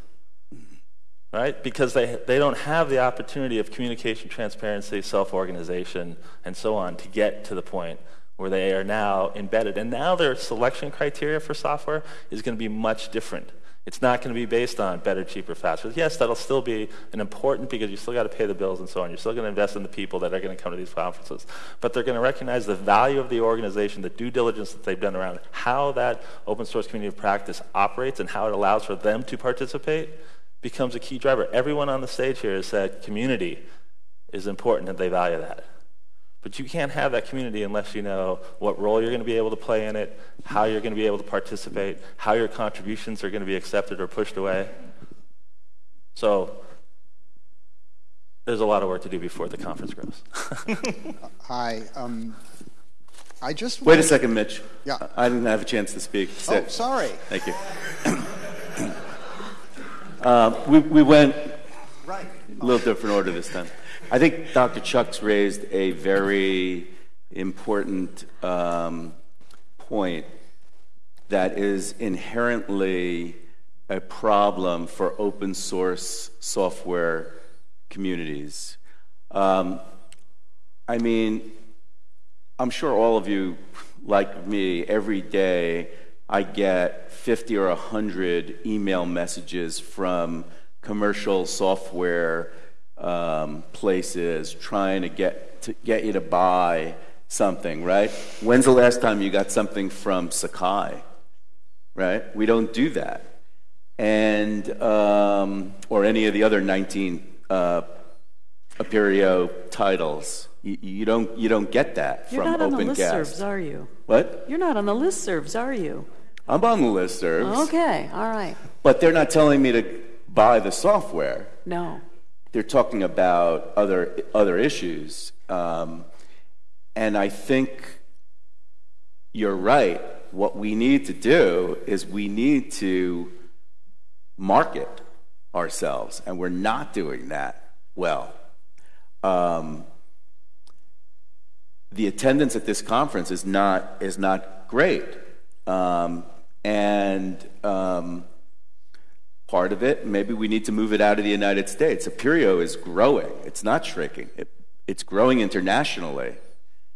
Right? Because they, they don't have the opportunity of communication, transparency, self organization, and so on to get to the point where they are now embedded. And now their selection criteria for software is going to be much different it's not going to be based on better, cheaper, faster. Yes, that'll still be an important because you still got to pay the bills and so on. You're still going to invest in the people that are going to come to these conferences. But they're going to recognize the value of the organization, the due diligence that they've done around how that open source community of practice operates and how it allows for them to participate becomes a key driver. Everyone on the stage here has said community is important and they value that. But you can't have that community unless you know what role you're going to be able to play in it, how you're going to be able to participate, how your contributions are going to be accepted or pushed away. So there's a lot of work to do before the conference grows. [laughs] Hi. Um, I just wait a second, Mitch. Yeah, I didn't have a chance to speak. Sit. Oh, sorry. Thank you. [coughs] uh, we, we went right. a little different order this time. I think Dr. Chuck's raised a very important um, point that is inherently a problem for open source software communities. Um, I mean, I'm sure all of you, like me, every day I get 50 or 100 email messages from commercial software um, places trying to get to get you to buy something, right? When's the last time you got something from Sakai? Right? We don't do that. and um, or any of the other 19 uh, Apereo titles. You, you, don't you don't get that You're from not on the OpenCast. listservs, are you? What? You're not on the listservs, are you? I'm on the listservs, Okay, all right. but they're not telling me to buy the software. No. They're talking about other other issues, um, and I think you're right. What we need to do is we need to market ourselves, and we're not doing that well. Um, the attendance at this conference is not is not great, um, and um, part of it maybe we need to move it out of the United States. Apereo is growing; it's not shrinking. It, it's growing internationally,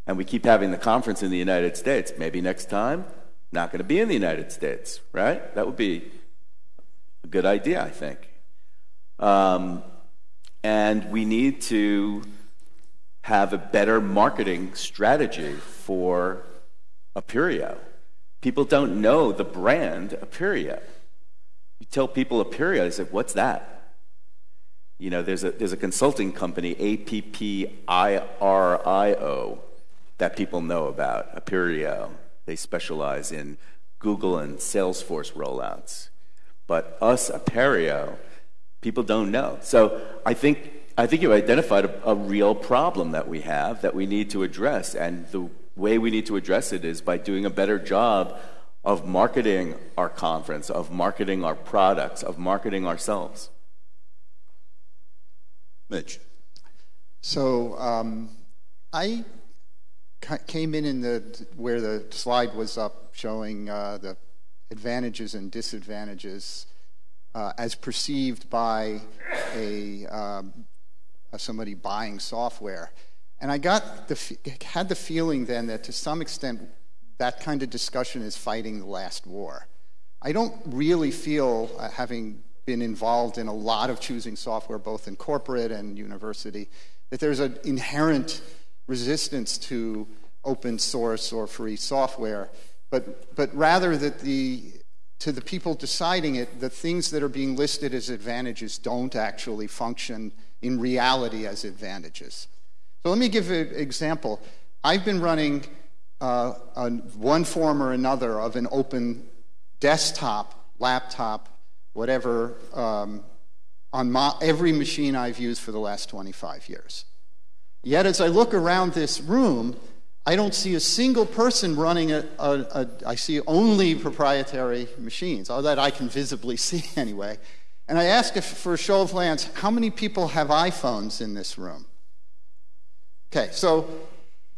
and we keep having the conference in the United States. Maybe next time, not going to be in the United States, right? That would be a good idea, I think. Um, and we need to have a better marketing strategy for Apereo. People don't know the brand Apereo. You tell people Apereo, they say, "What's that?" You know, there's a there's a consulting company, A P P I R I O, that people know about. Apereo. They specialize in Google and Salesforce rollouts. But us, Apereo, people don't know. So I think I think you've identified a, a, real problem that we have that we need to address, and the way we need to address it is by doing a better job of marketing our conference, of marketing our products, of marketing ourselves. Mitch. So um, I came in in the where the slide was up showing uh, the advantages and disadvantages uh, as perceived by a um, somebody buying software. And I got the, had the feeling then that to some extent that kind of discussion is fighting the last war. I don't really feel, uh, having been involved in a lot of choosing software, both in corporate and university, that there's an inherent resistance to open source or free software, but, but rather that the, to the people deciding it, the things that are being listed as advantages don't actually function in reality as advantages. So let me give an example. I've been running uh, one form or another of an open desktop, laptop, whatever, um, on my, every machine I've used for the last 25 years. Yet as I look around this room, I don't see a single person running a, a, a I see only proprietary machines, or that I can visibly [laughs] see anyway. And I ask if, for a show of hands, how many people have iPhones in this room? Okay, so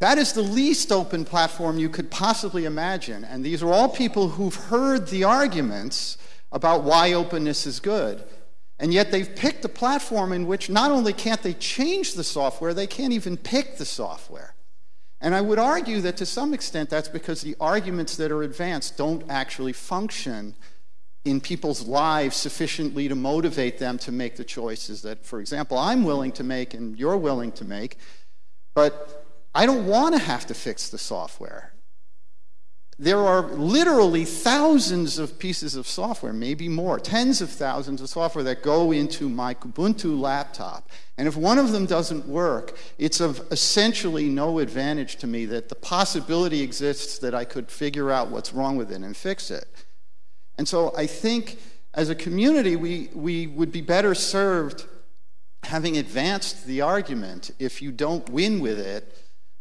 that is the least open platform you could possibly imagine. And these are all people who've heard the arguments about why openness is good. And yet they've picked a platform in which not only can't they change the software, they can't even pick the software. And I would argue that to some extent that's because the arguments that are advanced don't actually function in people's lives sufficiently to motivate them to make the choices that, for example, I'm willing to make and you're willing to make. But I don't want to have to fix the software. There are literally thousands of pieces of software, maybe more, tens of thousands of software that go into my Ubuntu laptop. And if one of them doesn't work, it's of essentially no advantage to me that the possibility exists that I could figure out what's wrong with it and fix it. And so I think as a community, we, we would be better served having advanced the argument if you don't win with it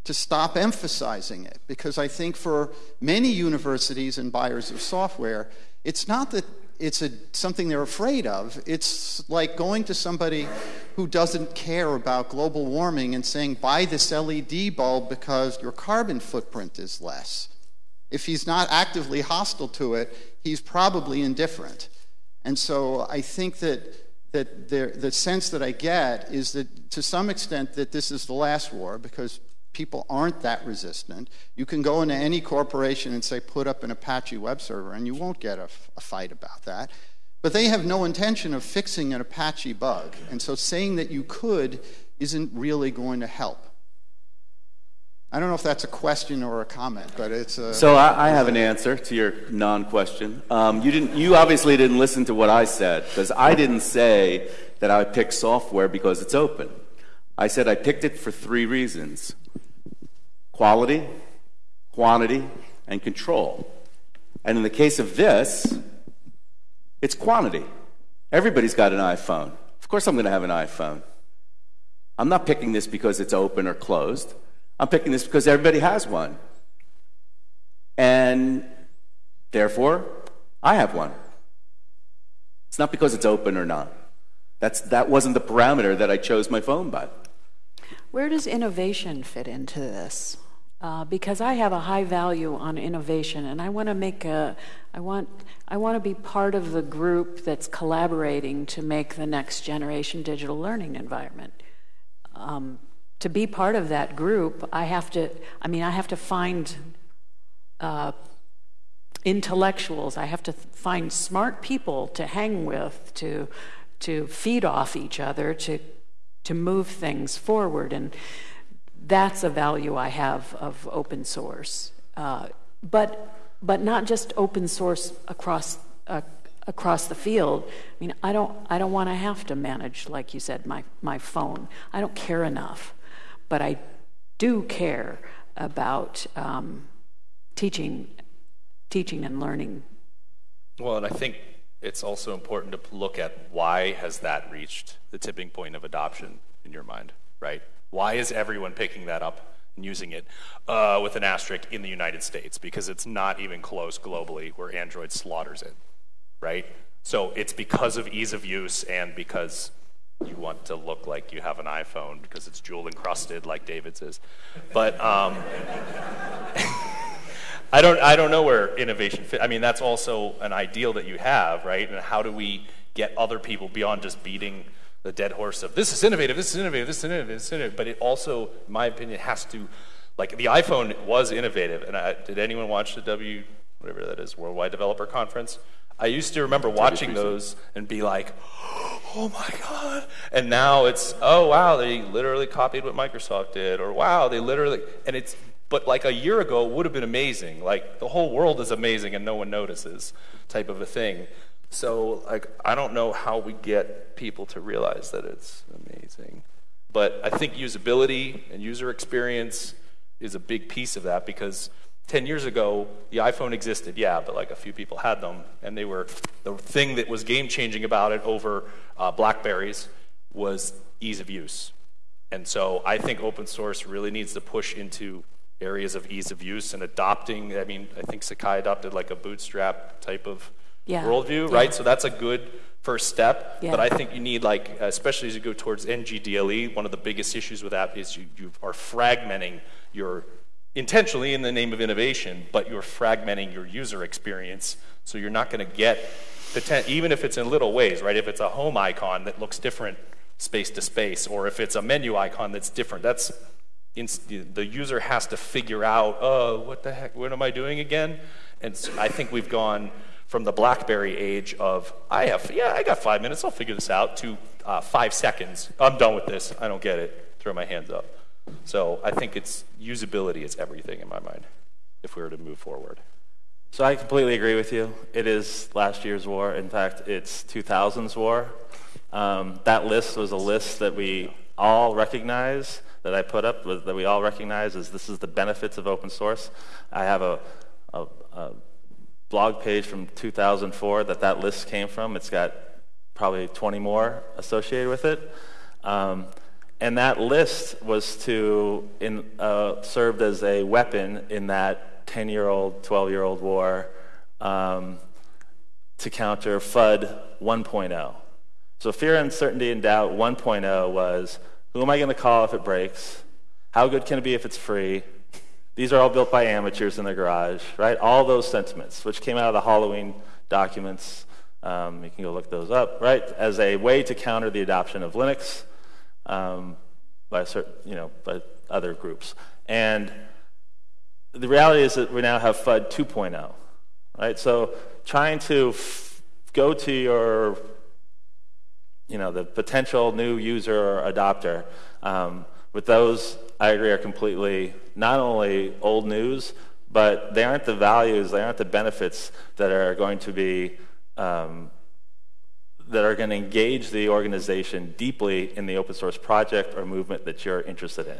to stop emphasizing it. Because I think for many universities and buyers of software, it's not that it's a, something they're afraid of. It's like going to somebody who doesn't care about global warming and saying, buy this LED bulb because your carbon footprint is less. If he's not actively hostile to it, he's probably indifferent. And so I think that that there, the sense that I get is that to some extent that this is the last war because people aren't that resistant. You can go into any corporation and say, put up an Apache web server, and you won't get a, a fight about that. But they have no intention of fixing an Apache bug. And so saying that you could isn't really going to help. I don't know if that's a question or a comment, but it's a. So I, I have an answer to your non-question. Um, you didn't. You obviously didn't listen to what I said because I didn't say that I picked software because it's open. I said I picked it for three reasons: quality, quantity, and control. And in the case of this, it's quantity. Everybody's got an iPhone. Of course, I'm going to have an iPhone. I'm not picking this because it's open or closed. I'm picking this because everybody has one. And therefore, I have one. It's not because it's open or not. That's, that wasn't the parameter that I chose my phone by. Where does innovation fit into this? Uh, because I have a high value on innovation, and I want to make a, I want, I want to be part of the group that's collaborating to make the next generation digital learning environment. Um, to be part of that group, I have to, I mean, I have to find uh, intellectuals. I have to find smart people to hang with, to, to feed off each other, to, to move things forward. And that's a value I have of open source. Uh, but, but not just open source across, uh, across the field. I mean, I don't, I don't want to have to manage, like you said, my, my phone. I don't care enough but I do care about um, teaching, teaching and learning. Well, and I think it's also important to look at why has that reached the tipping point of adoption in your mind, right? Why is everyone picking that up and using it uh, with an asterisk in the United States? Because it's not even close globally where Android slaughters it, right? So it's because of ease of use and because you want to look like you have an iPhone because it's jewel encrusted, like David's is. But um, [laughs] I don't, I don't know where innovation fit. I mean, that's also an ideal that you have, right? And how do we get other people beyond just beating the dead horse of this is innovative, this is innovative, this is innovative, this is innovative. But it also, in my opinion, has to, like the iPhone was innovative. And I, did anyone watch the W, whatever that is, Worldwide Developer Conference? I used to remember watching those and be like, [gasps] oh my God. And now it's, oh wow, they literally copied what Microsoft did, or wow, they literally, and it's, but like a year ago would have been amazing. Like the whole world is amazing and no one notices, type of a thing. So like I don't know how we get people to realize that it's amazing. But I think usability and user experience is a big piece of that because 10 years ago, the iPhone existed, yeah, but like a few people had them, and they were the thing that was game changing about it over uh, Blackberries was ease of use. And so I think open source really needs to push into areas of ease of use and adopting. I mean, I think Sakai adopted like a bootstrap type of yeah. worldview, yeah. right? So that's a good first step. Yeah. But I think you need like, especially as you go towards NGDLE, one of the biggest issues with that is you, you are fragmenting your intentionally in the name of innovation, but you're fragmenting your user experience. So you're not going to get, the ten, even if it's in little ways, right? If it's a home icon that looks different space to space, or if it's a menu icon that's different, that's in, the user has to figure out, oh, what the heck, what am I doing again? And so I think we've gone from the BlackBerry age of, I have, yeah, I got five minutes, I'll figure this out, to uh, five seconds. I'm done with this. I don't get it. Throw my hands up. So I think it's usability is everything in my mind if we were to move forward. So I completely agree with you. It is last year's war. In fact, it's 2000's war. Um, that list was a list that we all recognize, that I put up, that we all recognize as this is the benefits of open source. I have a, a, a blog page from 2004 that that list came from. It's got probably 20 more associated with it. Um, and that list was to in, uh, served as a weapon in that 10 year old, 12 year old war um, to counter FUD 1.0. So fear, uncertainty, and doubt 1.0 was who am I going to call if it breaks? How good can it be if it's free? These are all built by amateurs in their garage, right? All those sentiments, which came out of the Halloween documents. Um, you can go look those up, right? As a way to counter the adoption of Linux um, by certain, you know, by other groups. And the reality is that we now have FUD 2.0, right? So trying to go to your, you know, the potential new user or adopter um, But those, I agree, are completely not only old news, but they aren't the values, they aren't the benefits that are going to be um, that are going to engage the organization deeply in the open source project or movement that you're interested in.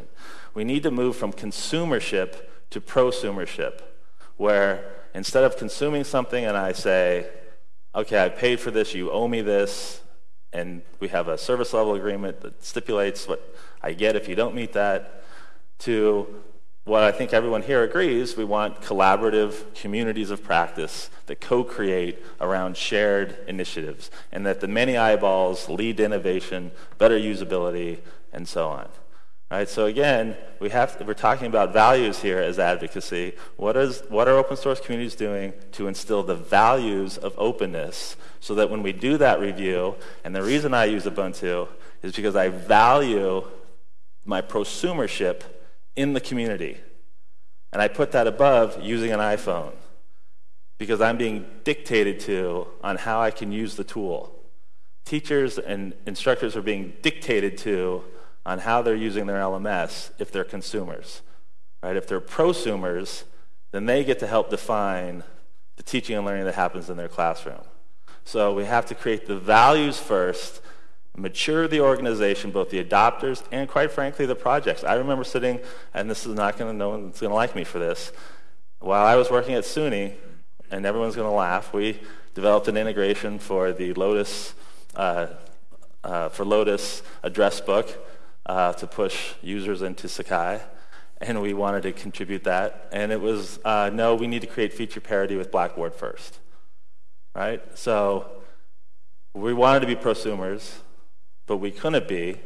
We need to move from consumership to prosumership, where instead of consuming something and I say, okay, I paid for this, you owe me this, and we have a service level agreement that stipulates what I get if you don't meet that, to what I think everyone here agrees, we want collaborative communities of practice that co-create around shared initiatives and that the many eyeballs lead to innovation, better usability, and so on. Right, so again, we have to, we're talking about values here as advocacy. What, is, what are open source communities doing to instill the values of openness so that when we do that review, and the reason I use Ubuntu is because I value my prosumership in the community. And I put that above using an iPhone because I'm being dictated to on how I can use the tool. Teachers and instructors are being dictated to on how they're using their LMS if they're consumers. Right? If they're prosumers, then they get to help define the teaching and learning that happens in their classroom. So we have to create the values first, mature the organization, both the adopters and, quite frankly, the projects. I remember sitting, and this is not going to, no one's going to like me for this. While I was working at SUNY, and everyone's going to laugh, we developed an integration for the Lotus, uh, uh, for Lotus address book uh, to push users into Sakai, and we wanted to contribute that. And it was, uh, no, we need to create feature parity with Blackboard first, right? So we wanted to be prosumers, but we couldn't be.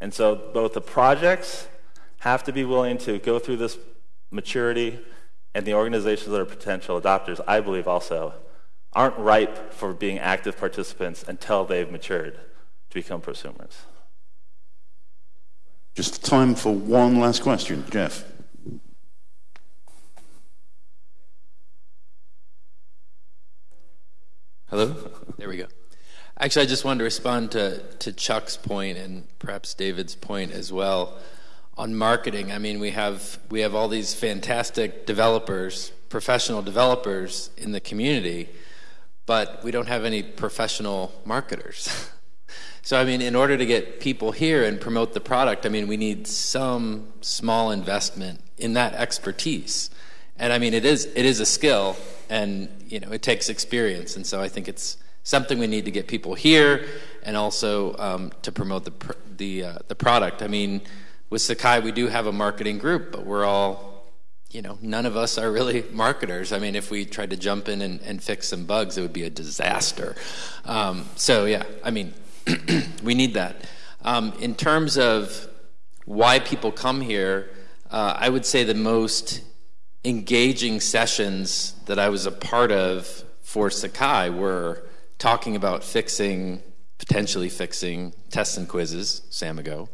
And so both the projects have to be willing to go through this maturity, and the organizations that are potential adopters, I believe also, aren't ripe for being active participants until they've matured to become prosumers. Just time for one last question. Jeff. Hello? There we go. Actually, I just wanted to respond to, to Chuck's point and perhaps David's point as well on marketing. I mean, we have, we have all these fantastic developers, professional developers in the community, but we don't have any professional marketers. [laughs] So, I mean, in order to get people here and promote the product, I mean, we need some small investment in that expertise. And I mean, it is, it is a skill and, you know, it takes experience. And so I think it's something we need to get people here and also um, to promote the, pr- the, uh, the product. I mean, with Sakai, we do have a marketing group, but we're all, you know, none of us are really [laughs] marketers. I mean, if we tried to jump in and, and fix some bugs, it would be a disaster. Um, so, yeah, I mean, [clears throat] we need that. Um, in terms of why people come here, uh, I would say the most engaging sessions that I was a part of for Sakai were talking about fixing, potentially fixing tests and quizzes, Samigo,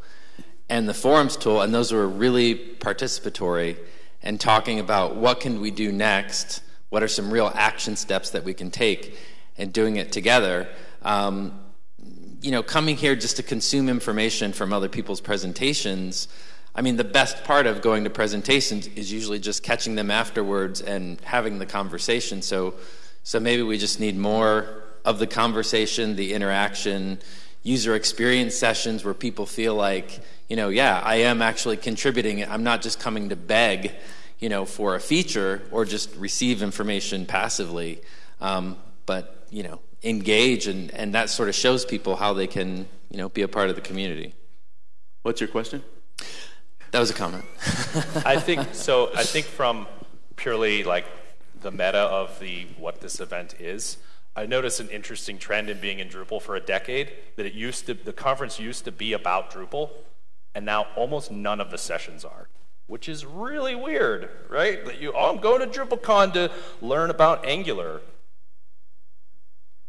and the forums tool, and those were really participatory and talking about what can we do next, what are some real action steps that we can take, and doing it together. Um, you know, coming here just to consume information from other people's presentations, I mean, the best part of going to presentations is usually just catching them afterwards and having the conversation. So, so maybe we just need more of the conversation, the interaction, user experience sessions where people feel like, you know, yeah, I am actually contributing. I'm not just coming to beg, you know, for a feature or just receive information passively. Um, but, you know, engage and, and that sort of shows people how they can you know be a part of the community what's your question that was a comment i [laughs] think so i think from purely like the meta of the what this event is i noticed an interesting trend in being in drupal for a decade that it used to the conference used to be about drupal and now almost none of the sessions are which is really weird right that you oh i'm going to drupalcon to learn about angular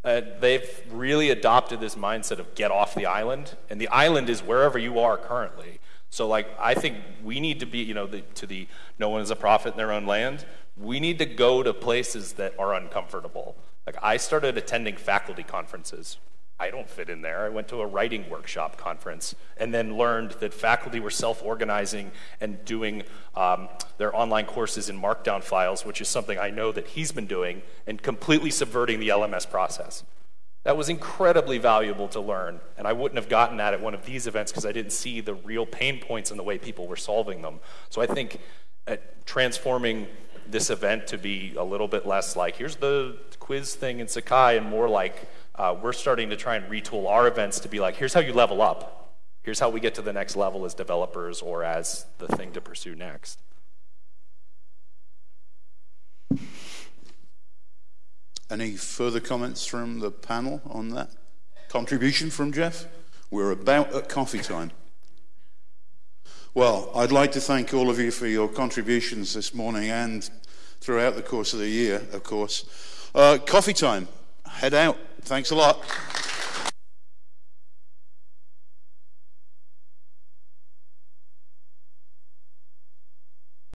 uh, they've really adopted this mindset of get off the island, and the island is wherever you are currently. So, like, I think we need to be, you know, the, to the no one is a prophet in their own land. We need to go to places that are uncomfortable. Like, I started attending faculty conferences I don't fit in there. I went to a writing workshop conference and then learned that faculty were self organizing and doing um, their online courses in Markdown files, which is something I know that he's been doing, and completely subverting the LMS process. That was incredibly valuable to learn, and I wouldn't have gotten that at one of these events because I didn't see the real pain points in the way people were solving them. So I think transforming this event to be a little bit less like, here's the quiz thing in Sakai, and more like, uh, we're starting to try and retool our events to be like, here's how you level up. Here's how we get to the next level as developers or as the thing to pursue next. Any further comments from the panel on that? Contribution from Jeff? We're about at coffee time. Well, I'd like to thank all of you for your contributions this morning and throughout the course of the year, of course. Uh, coffee time. Head out. Thanks a lot.